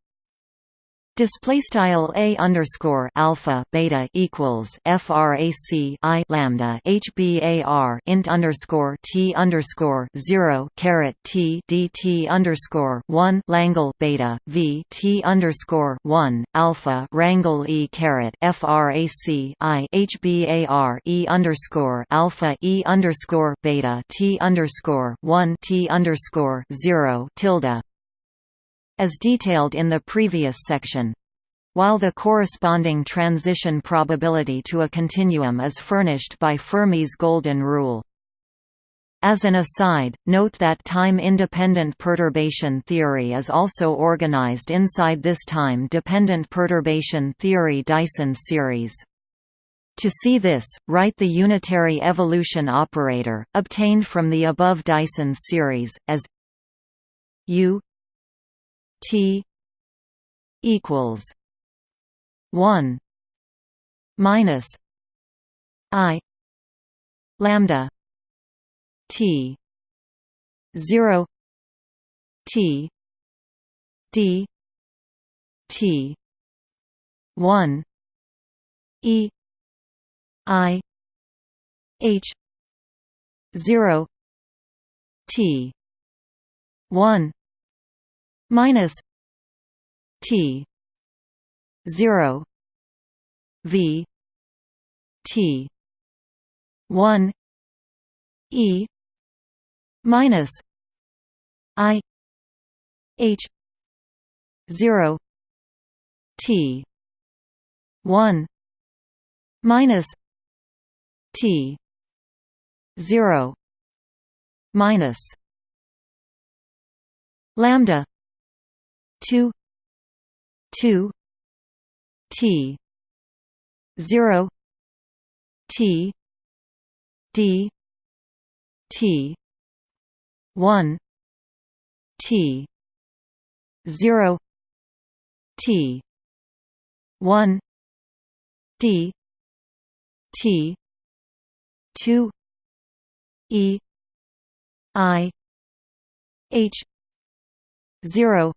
Display style a underscore alpha beta equals frac i lambda hbar int underscore t underscore zero caret t dt underscore one Langle beta v t underscore one alpha rangle e caret frac i hbar e underscore alpha e underscore beta t underscore one t underscore zero tilde as detailed in the previous section. While the corresponding transition probability to a continuum is furnished by Fermi's golden rule. As an aside, note that time-independent perturbation theory is also organized inside this time-dependent perturbation theory Dyson series. To see this, write the unitary evolution operator, obtained from the above Dyson series, as u T equals one minus I lambda T zero T D T one E I H zero T one minus T zero V T one E minus I H zero T one minus T zero minus lambda 2 2 T 0 T D T 1 T 0 T 1 D T 2 E I H 0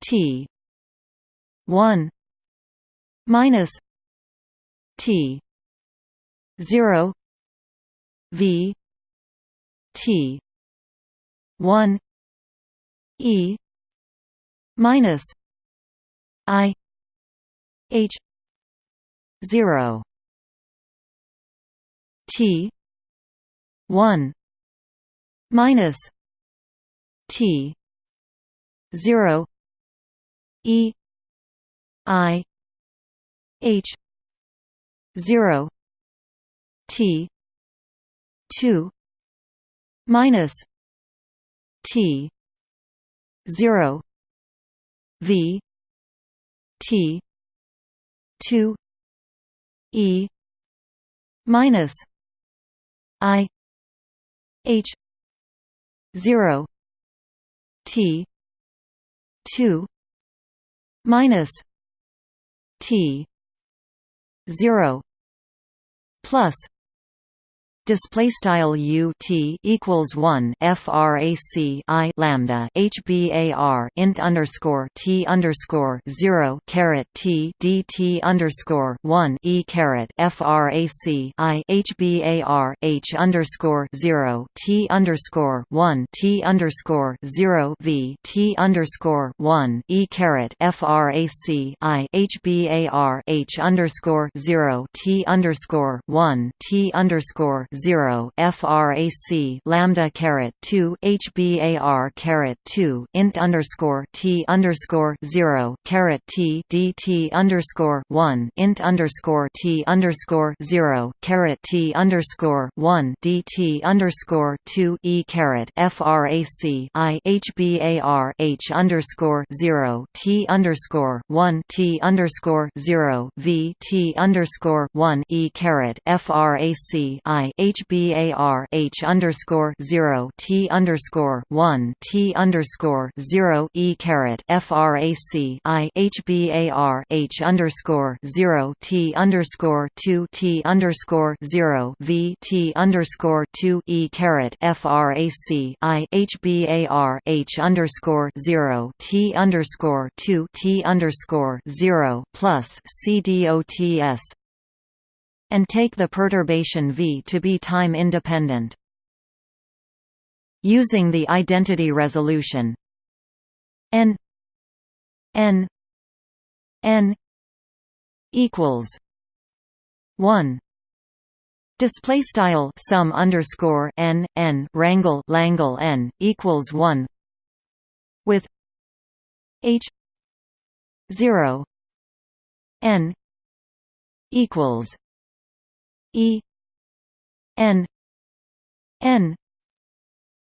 T. one minus T. zero V T. one E minus I H zero T. one minus T. zero E I H zero T two minus T zero V T two E minus I H zero T two minus T zero plus display style u t equals one frac i lambda hbar int underscore t underscore zero caret t dt underscore one e caret frac i hbar h underscore zero t underscore one t underscore zero v t underscore one e caret frac i hbar h underscore zero t underscore one t underscore zero frac lambda caret two hbar caret two int underscore t underscore zero caret t dt underscore one int underscore t underscore zero caret t underscore one dt underscore two e caret frac i hbar h underscore zero t underscore one t underscore zero v t underscore one e caret frac i hbar h underscore zero t underscore one t underscore zero e caret frac i hbar h underscore zero t underscore two t underscore zero v t underscore two e caret frac i hbar h underscore zero t underscore two t underscore zero plus c dots and take the perturbation v to be time independent. Using the identity resolution. N. N. N. equals 1 display style sum underscore n n rangle langle n equals 1 with h 0 n equals e n n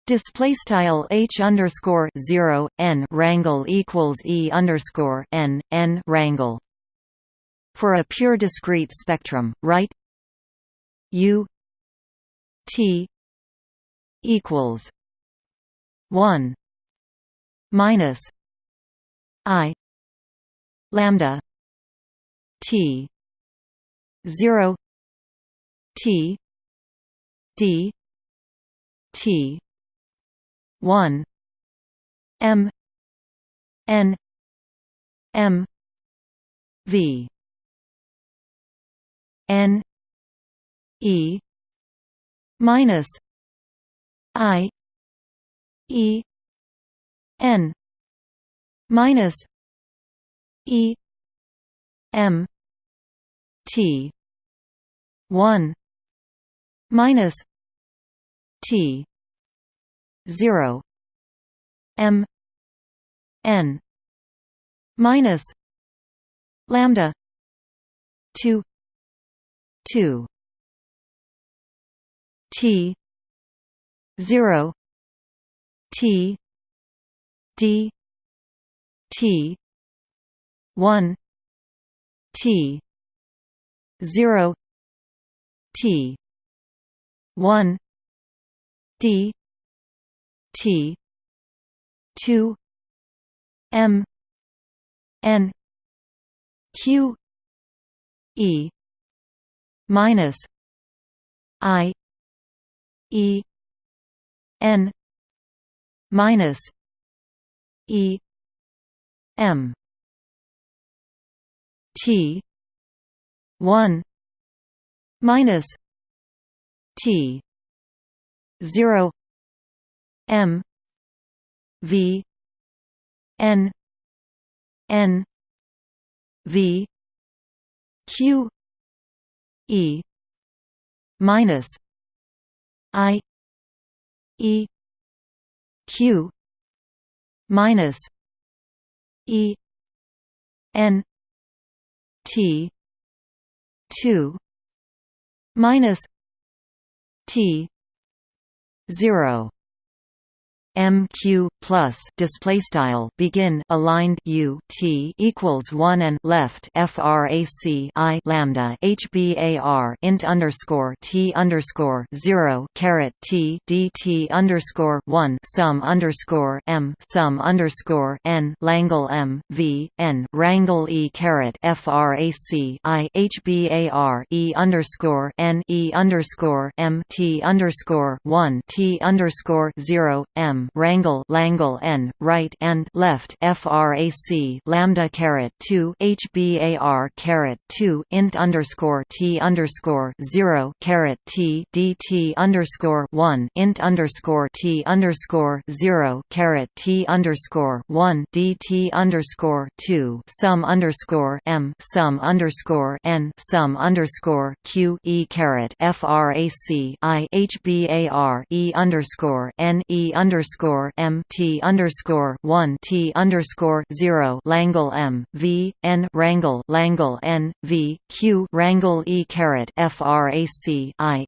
display style h underscore 0 n rangle equals e underscore n n rangle for a pure discrete spectrum write u t equals 1 minus i lambda t 0 T D T one M N M V N E minus I E N minus E M T one minus T zero M N minus lambda two two T zero T D T one T zero T one D T two M N Q E minus I E N minus E M T one minus T. zero. M. V. N. N. V. Q. E. minus I. E. Q. minus E. N. T. two minus T. zero MQ plus display style begin aligned U T equals one and left frac I lambda HBAR int underscore T underscore zero caret T DT underscore one sum underscore M sum underscore N Langle M V N Rangle E caret frac I HBAR E underscore N E underscore M T underscore one T underscore zero M m rangle langle n right and left frac lambda caret 2 hbar caret 2 int underscore t underscore 0 caret t dt underscore 1 int underscore t underscore 0 caret t underscore 1 dt underscore 2 sum underscore m sum underscore n sum underscore q e caret frac i hbar e underscore n e underscore m t underscore one t underscore zero Langle m v n rangle Langle n v q rangle e caret frac i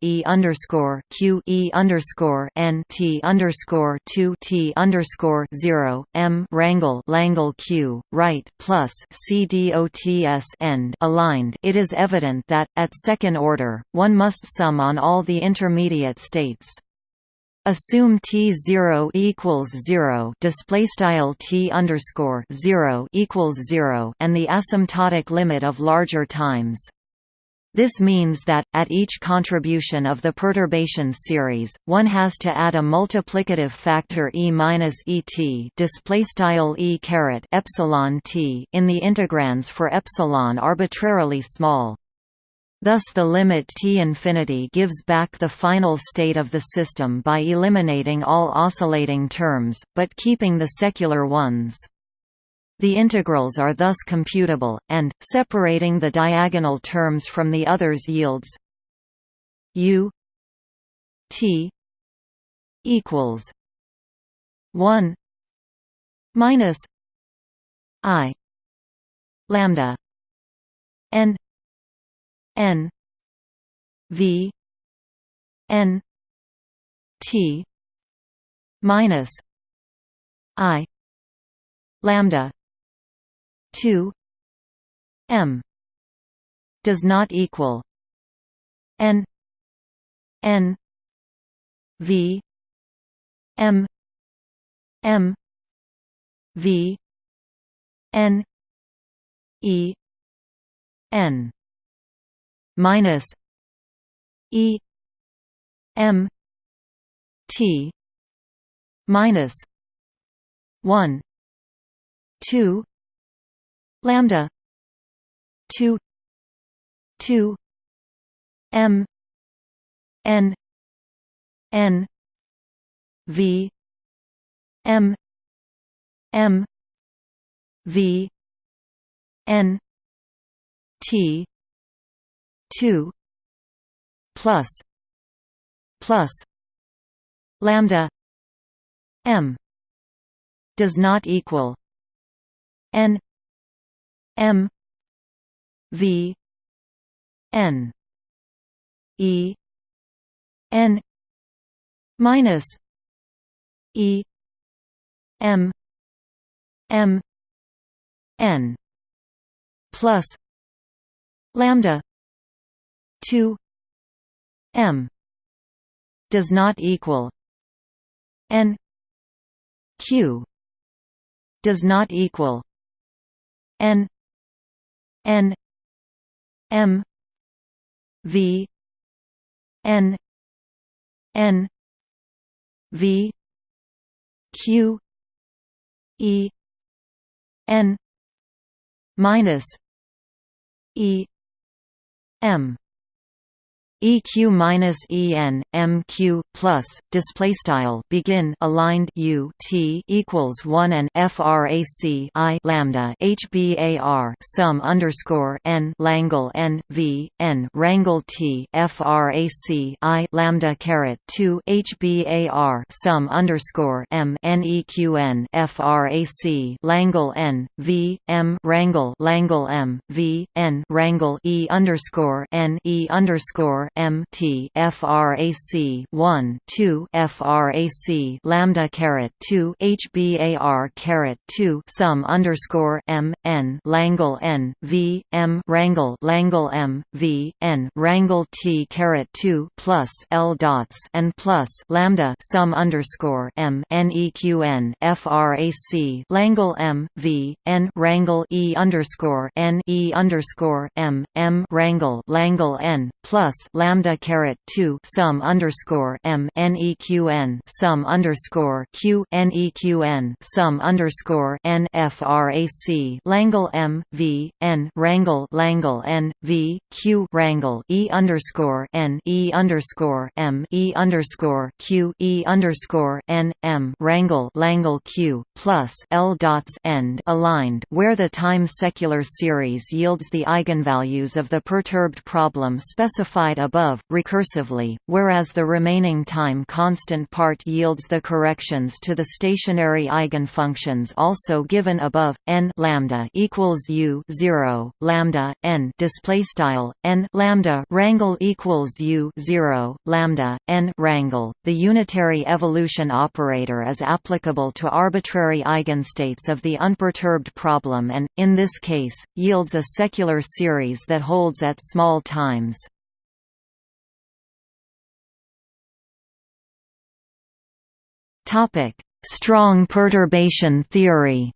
e underscore q e underscore n t underscore two t underscore zero m rangle Langle q right plus C D O T S end aligned. It is evident that at second order one must sum on all the intermediate states. Assume t zero equals zero display style t underscore zero equals zero and the asymptotic limit of larger times. This means that, at each contribution of the perturbation series, one has to add a multiplicative factor e minus et e caret epsilon t in the integrands for epsilon arbitrarily small. Thus the limit T infinity gives back the final state of the system by eliminating all oscillating terms, but keeping the secular ones. The integrals are thus computable, and, separating the diagonal terms from the others yields u t equals 1 minus i lambda n. V. N. T. Minus i. Lambda. 2 m. Does not equal n. N. V. M. M. V. N. E. N minus E M T minus one two lambda two two M N N V M M V N T two plus plus lambda m does not equal n m v n e n minus e m m n plus lambda 2 m does not equal n q does not equal n n m v n n v q e n minus e m EQ minus EN MQ plus display style begin aligned U T equals one and FRAC I lambda HBAR sum underscore N Langle N V N Rangle T FRAC I lambda caret two HBAR sum underscore M NEQN FRAC Langle N V M Rangle Langle M V N Rangle E underscore N E underscore M T frac 1 2 frac lambda caret 2 hbar caret 2 sum underscore M N Langle N V M Rangle Langle M V N Rangle T caret 2 plus L dots and plus lambda sum underscore M N E Q N frac Langle M V N Rangle E underscore N E underscore M M Rangle Langle N plus lambda lambda caret 2 sum underscore m neqn sum underscore q neqn sum underscore n frac langle m v n rangle langle n v q rangle e underscore n e underscore m e underscore q e underscore n m rangle langle q plus l dots end aligned where the time secular series yields the eigenvalues of the perturbed problem specified above, recursively, whereas the remaining time constant part yields the corrections to the stationary eigenfunctions also given above n lambda equals u 0 lambda n display style n lambda rangle equals u 0 lambda n rangle. The unitary evolution operator is applicable to arbitrary eigenstates of the unperturbed problem and in this case yields a secular series that holds at small times Topic: Strong perturbation theory.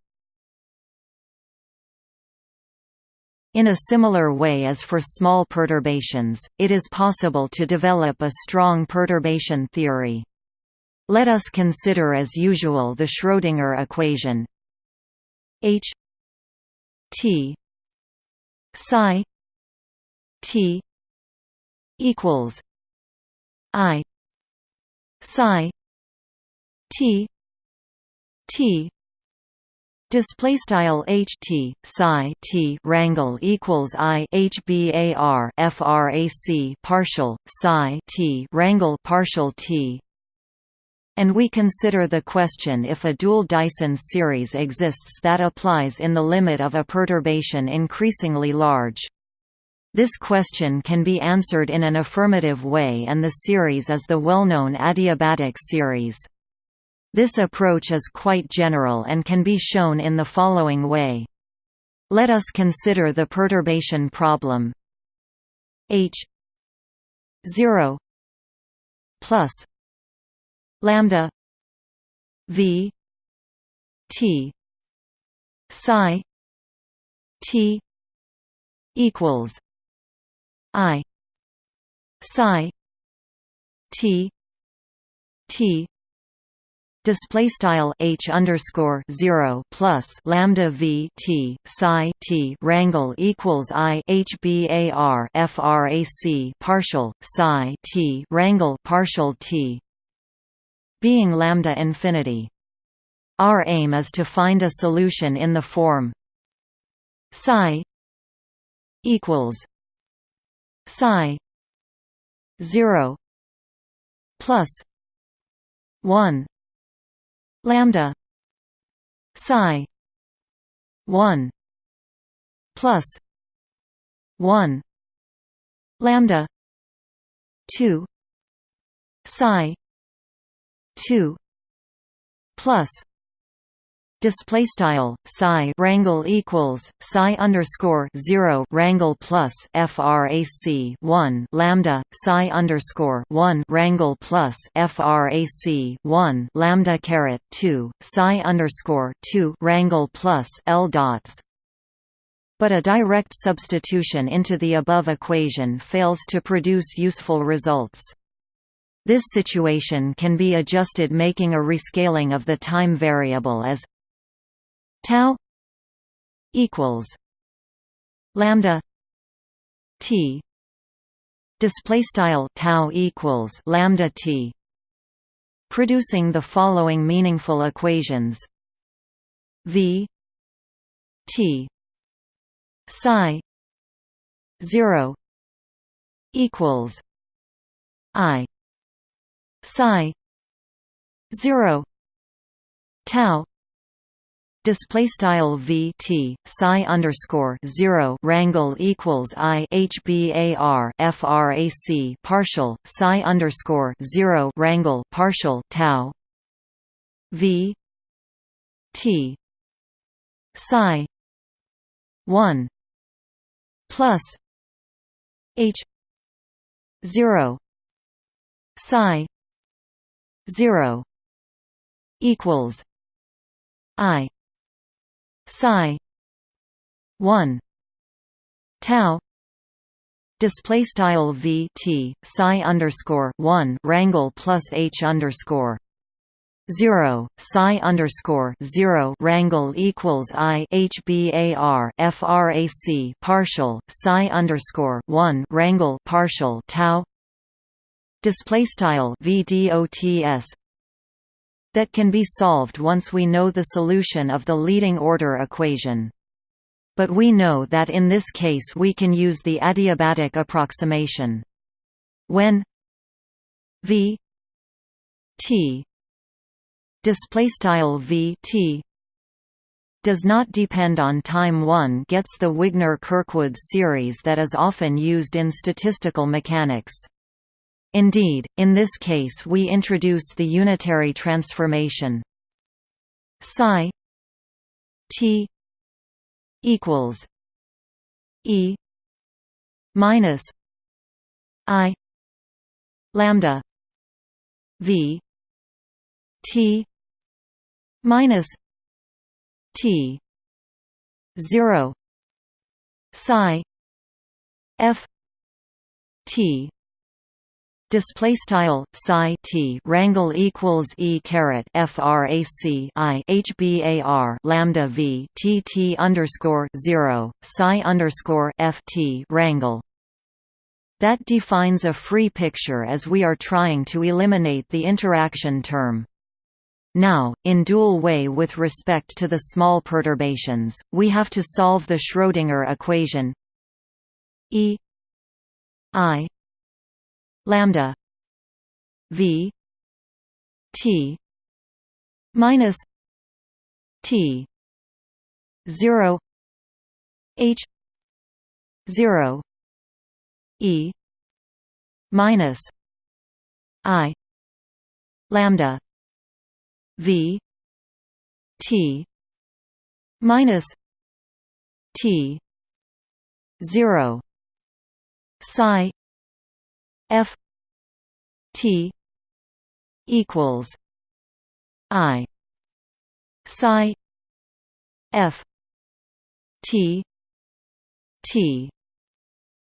In a similar way as for small perturbations, it is possible to develop a strong perturbation theory. Let us consider as usual the Schrödinger equation H T psi T equals I psi T T Display style H T psi T rangle equals I H bar frac partial psi T rangle partial T and we consider the question if a dual Dyson series exists that applies in the limit of a perturbation increasingly large. This question can be answered in an affirmative way and the series is the well-known adiabatic series. This approach is quite general and can be shown in the following way. Let us consider the perturbation problem H 0 plus lambda V T psi T equals I psi T T display style h underscore zero plus lambda v t psi t rangle equals i h bar frac partial psi t rangle partial t being lambda infinity. Our aim is to find a solution in the form psi equals psi 0 plus 1 lambda psi 1 plus 1 lambda 2 psi 2 plus display style psi rangle equals psi underscore 0 rangle plus frac 1 lambda psi underscore 1 rangle plus frac 1 lambda caret 2 psi underscore 2 rangle plus l dots but a direct substitution into the above equation fails to produce useful results. This situation can be adjusted making a rescaling of the time variable as tau equals lambda t. Display style tau equals lambda t producing the following meaningful equations. V t psi 0 equals i psi 0 tau display style v t psi underscore zero rangle equals i h bar frac partial psi underscore zero rangle partial tau. V t psi one plus h zero psi zero equals i psi 1 tau display style v t psi underscore 1 rangle plus h underscore 0 psi underscore 0 rangle equals i hbar frac partial psi underscore 1 rangle partial tau display style vdots that can be solved once we know the solution of the leading order equation but we know that in this case we can use the adiabatic approximation when v t display v t does not depend on time one gets the Wigner-Kirkwood series that is often used in statistical mechanics. Indeed, in this case we introduce the unitary transformation. Psi t equals e minus i lambda v t minus t 0 psi f t Display style psi t rangle equals e caret frac i hbar lambda v t t underscore zero psi underscore f t rangle. That defines a free picture as we are trying to eliminate the interaction term. Now, in dual way with respect to the small perturbations, we have to solve the Schrödinger equation E I lambda v t minus t 0 h 0 e minus i lambda v t minus t 0 psi f t equals i psi f t t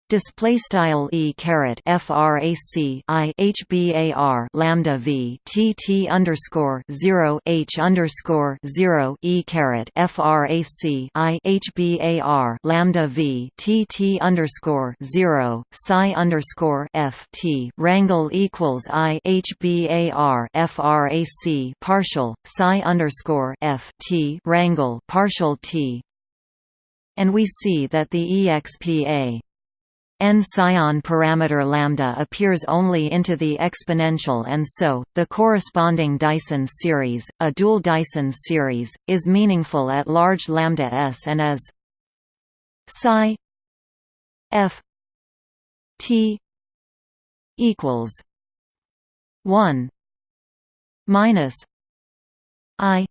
display style e caret frac i hbar lambda v t t underscore 0 h underscore 0 e caret frac i hbar lambda v t t underscore 0 psi underscore f t rangle equals i hbar frac partial psi underscore f t rangle partial t. And we see that the expa n psion parameter lambda appears only into the exponential and so, the corresponding Dyson series, a dual Dyson series, is meaningful at large lambda s and as psi f t equals 1 minus i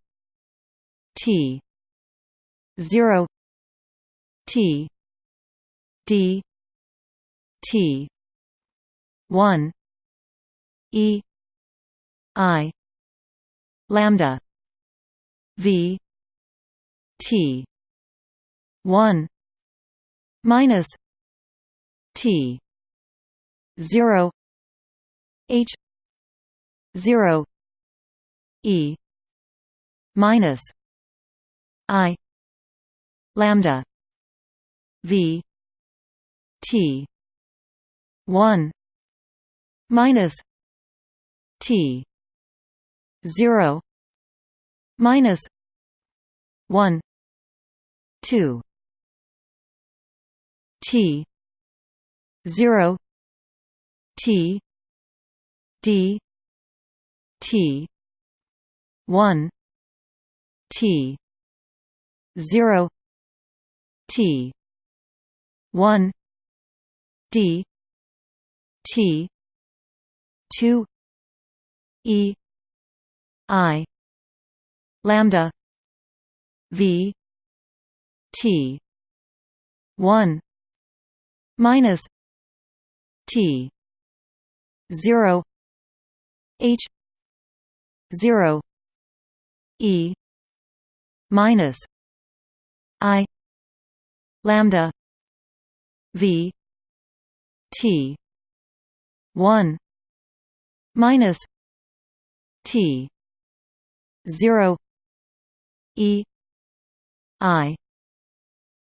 t 0 t d T. one E I lambda V T one minus T zero H zero E minus I lambda V T one minus T zero minus one two T zero T D T one T zero T one D T two E I lambda V T one minus T zero H zero E minus I lambda V T one minus T zero E I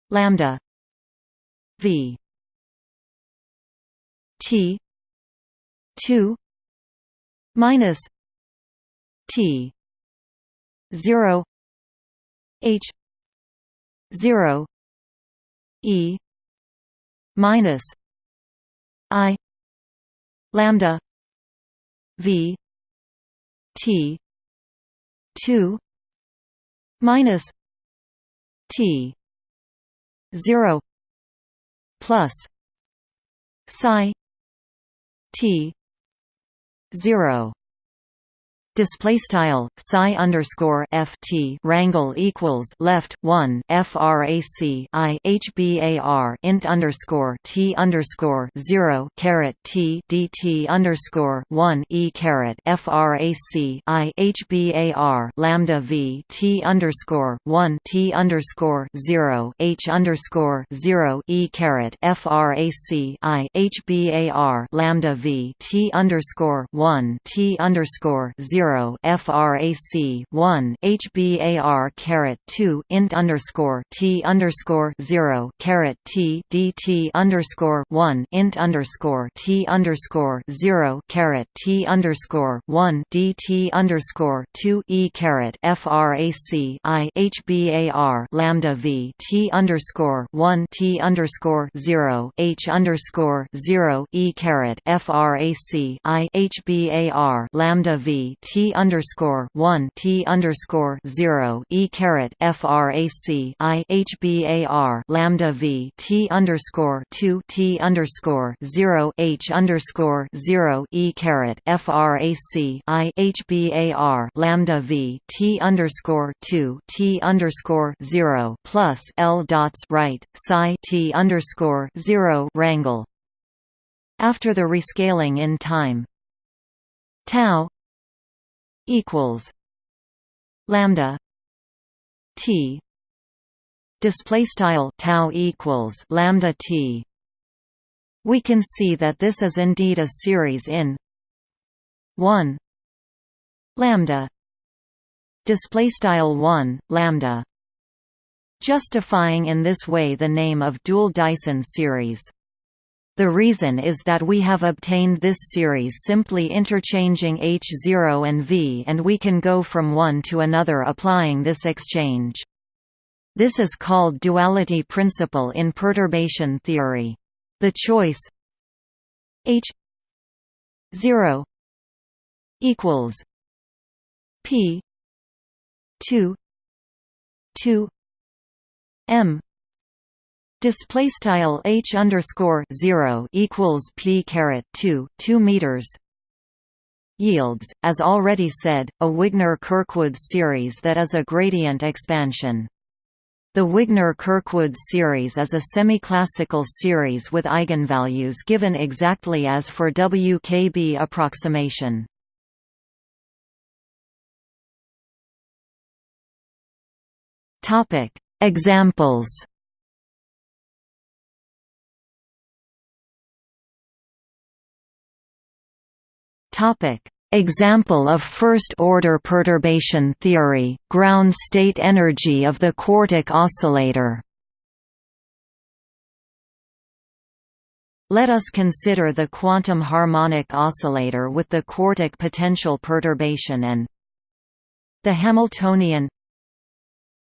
lambda V T two minus T zero H zero E minus I lambda V T two minus T zero plus psi T zero display style psi underscore ft rangle equals left one frac i hbar int underscore t underscore zero caret t dt underscore one e caret frac i hbar lambda v t underscore one t underscore zero h underscore zero e caret frac i hbar lambda v t underscore one t underscore zero zero frac one hbar caret two int underscore t underscore zero caret t dt underscore one int underscore t underscore zero caret t underscore one dt underscore two e caret frac i hbar lambda v t underscore one t underscore zero h underscore zero e caret frac i hbar lambda v t T underscore one T underscore zero E caret FRAC I HBAR lambda V T underscore two T underscore zero H underscore zero E caret FRAC I HBAR lambda V T underscore two T underscore zero plus L dots right psi T underscore zero rangle after the rescaling in time. Tau equals lambda t. Display style tau equals lambda t. We can see that this is indeed a series in 1 lambda. Display style 1 lambda. Justifying in this way the name of dual Dyson series the reason is that we have obtained this series simply interchanging H0 and V and we can go from one to another applying this exchange. This is called duality principle in perturbation theory. The choice H 0 equals P 2 2 M Display style h underscore zero equals p caret two two meters yields, as already said, a Wigner-Kirkwood series that is a gradient expansion. The Wigner-Kirkwood series is a semiclassical series with eigenvalues given exactly as for WKB approximation. Examples Example of first-order perturbation theory, ground state energy of the quartic oscillator. Let us consider the quantum harmonic oscillator with the quartic potential perturbation and the Hamiltonian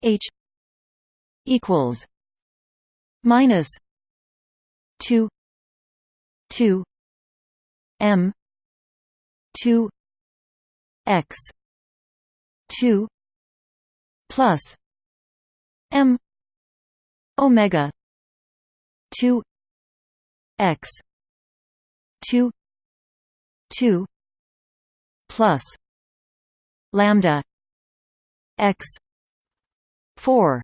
H equals minus two two M two x two plus M omega two x two two plus lambda x four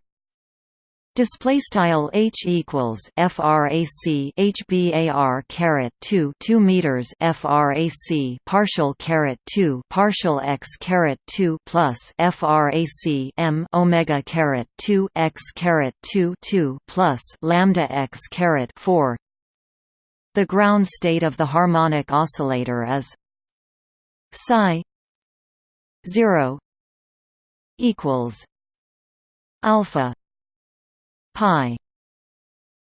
Display style h equals frac hbar caret 2 2 meters frac partial caret 2 partial x caret 2 plus frac m omega caret 2 x caret 2 2 plus lambda x caret 4 The ground state of the harmonic oscillator is psi 0 equals alpha pi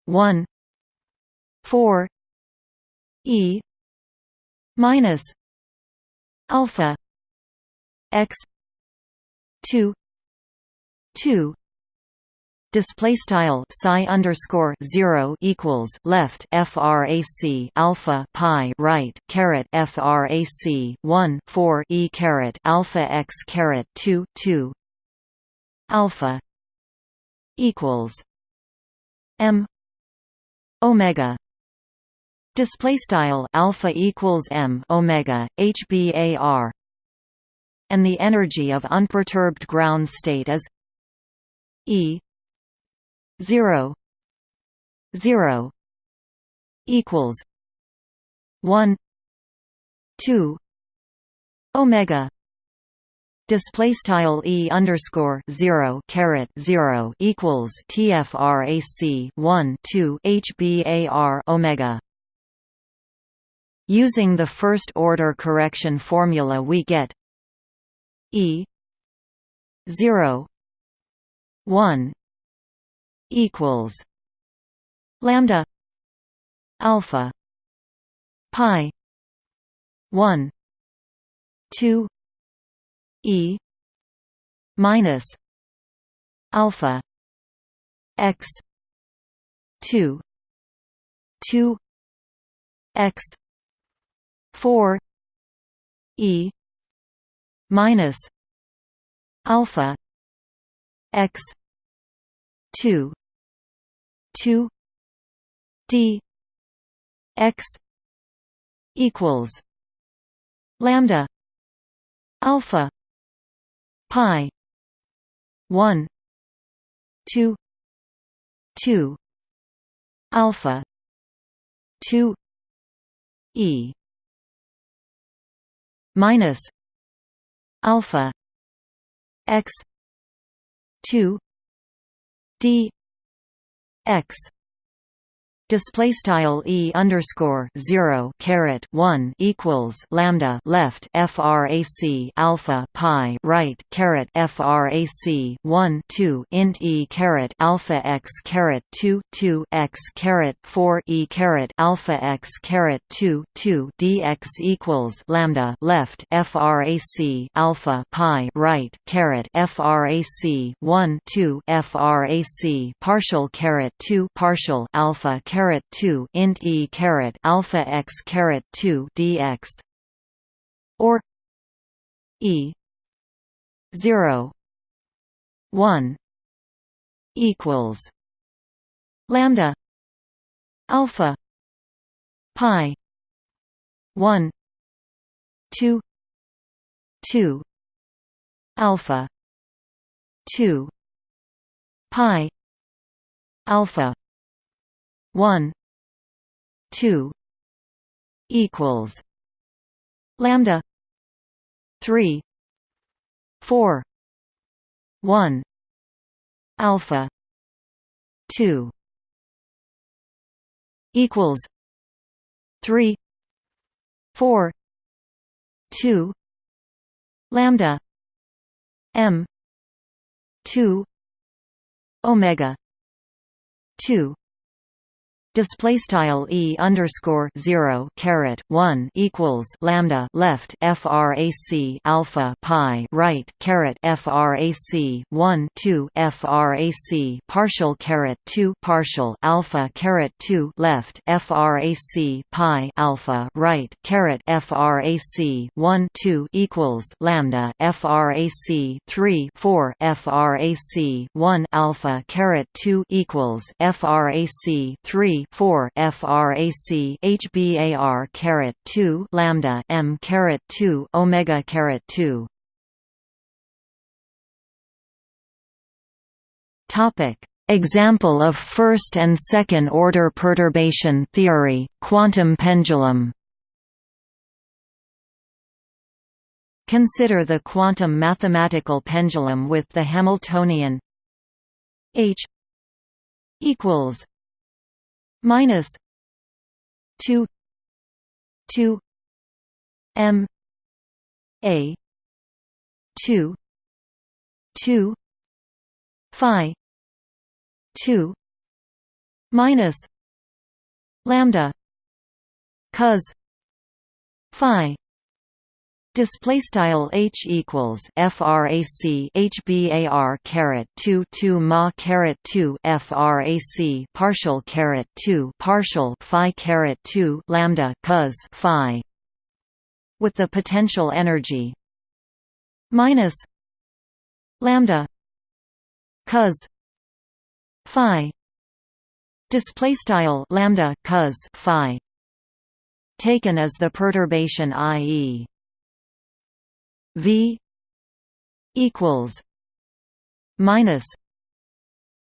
1 4 e minus alpha x 2 2 display style psi underscore 0 equals left frac alpha pi right caret frac 1 4 e caret alpha x caret 2 2 alpha equals m omega. Display style alpha equals m omega hbar and the energy of unperturbed ground state is e 0 0 equals 1 2 omega display style e underscore 0 caret 0 equals tfrac 1 2 hbar omega. Using the first order correction formula we get e 0 1 equals lambda alpha pi 1 2 e minus alpha x 2 2 x 4 e minus alpha x 2 2 d x equals lambda alpha pi 1 2 2 alpha 2 e minus alpha x 2 d x display style e underscore zero caret one equals lambda left frac alpha pi right caret frac one two int e caret alpha x caret two two x caret four e caret alpha x caret two two dx equals lambda left frac alpha pi right caret frac one two frac partial caret two partial alpha caret caret 2 int e caret alpha x caret 2 dx. Or e 0 1 equals lambda alpha pi 1 2 2 alpha 2 pi alpha 1 2 equals lambda 3 4 1 alpha 2 equals 3 4 2 lambda m 2 omega 2 display style e underscore zero caret one equals lambda left frac alpha pi right caret frac one two frac partial caret two partial alpha caret two left frac pi alpha right caret frac one two equals lambda frac three four frac one alpha caret two equals frac three 4 frac hbar caret 2 lambda m caret 2 omega caret 2 topic. Example of first and second order perturbation theory quantum pendulum. Consider the quantum mathematical pendulum with the Hamiltonian h equals minus 2 2 m a 2 2 phi 2 minus lambda cos phi Display style h equals frac h bar caret 2 2 ma caret 2 frac partial caret 2 partial phi caret 2 lambda cos phi with the potential energy minus lambda cos phi. Display style lambda cos phi taken as the perturbation ie v equals minus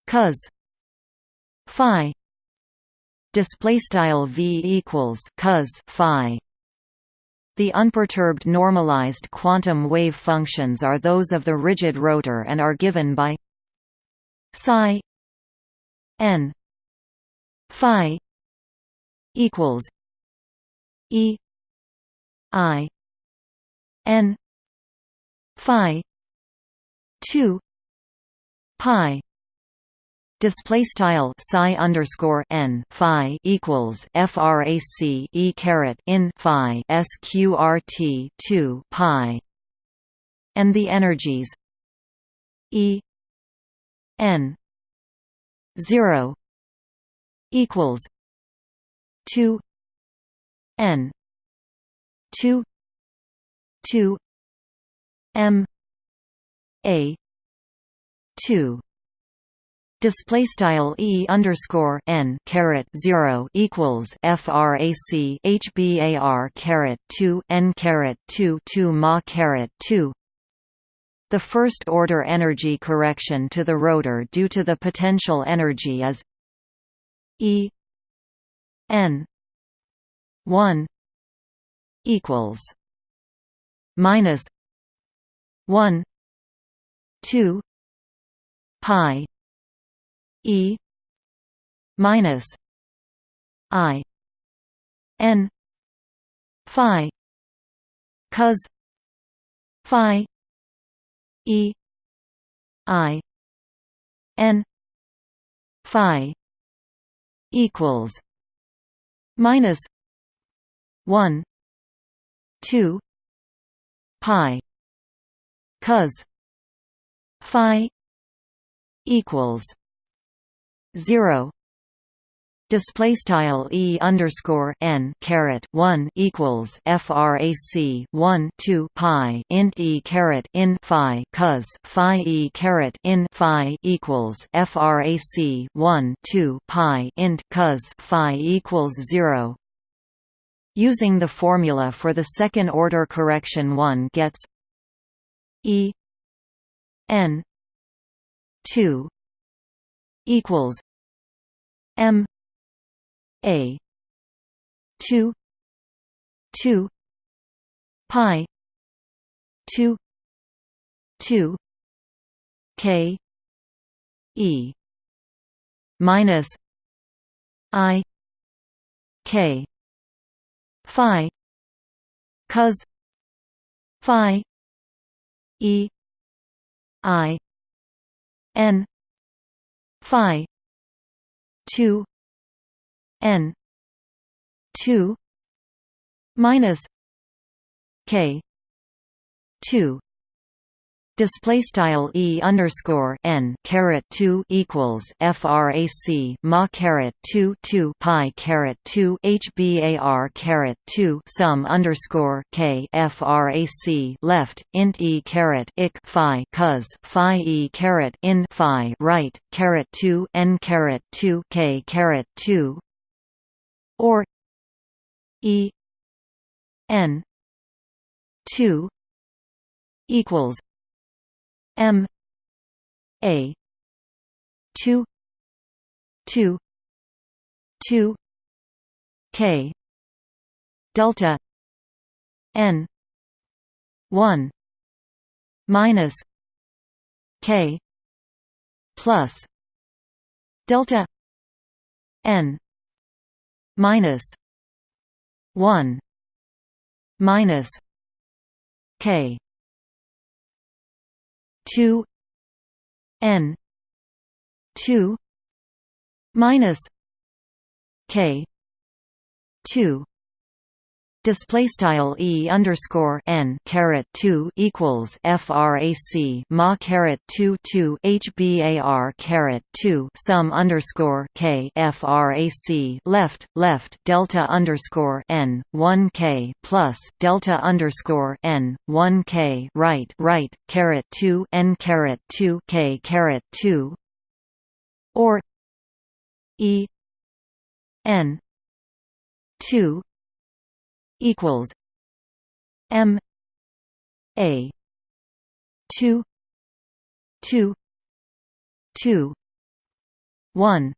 cos phi. Display style v equals cos phi. The unperturbed normalized quantum wave functions are those of the rigid rotor and are given by psi n phi equals e i n phi 2 pi display style psi underscore n phi equals frac e caret in phi sqrt 2 pi. And the energies e n 0 equals 2 n 2 2 m a 2 display style e underscore n caret 0 equals frac h bar caret 2 n caret 2 2 ma caret 2 the first order energy correction to the rotor due to the potential energy is e n 1 equals minus 1 2 pi e minus i n phi cos phi e i n phi equals minus 1 2 pi cos phi equals 0 display style e underscore n caret 1 equals frac 1 2 pi int e caret in phi cos phi e caret in phi equals frac 1 2 pi int cos phi equals 0 Using the formula for the second order correction one gets E N two equals M A two two pi two two K E minus I K phi cos phi e i n phi 2 n 2 minus k 2 display style e underscore n caret 2 equals frac ma caret 2 2 pi caret 2 hbar caret 2 sum underscore k frac left int e caret ik phi cos phi e caret in phi right caret 2 n caret 2 k caret 2 or e n 2 equals M A two two two K delta N one minus K plus delta N minus one minus K two N two minus K two Display style e underscore n caret two equals frac ma caret two two hbar caret two sum underscore k frac left left delta underscore n one k plus delta underscore n one k right right caret two n caret two k caret two or e n two equals M A two two two one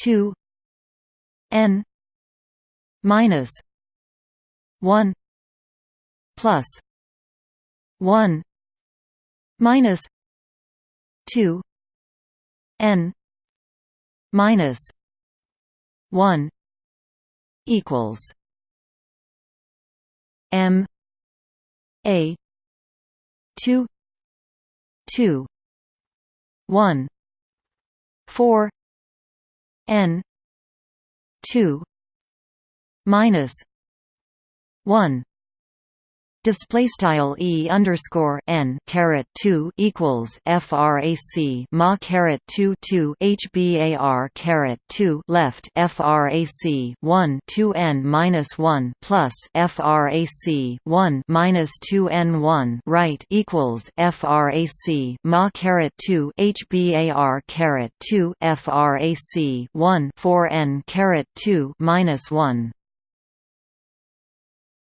two N minus one plus one minus two N minus one equals M A two two one four N two minus one Display style e underscore n caret two equals frac ma caret two two hbar caret two left frac one two n minus one plus frac one minus two n one right equals frac ma caret two hbar caret two frac one four n caret two minus one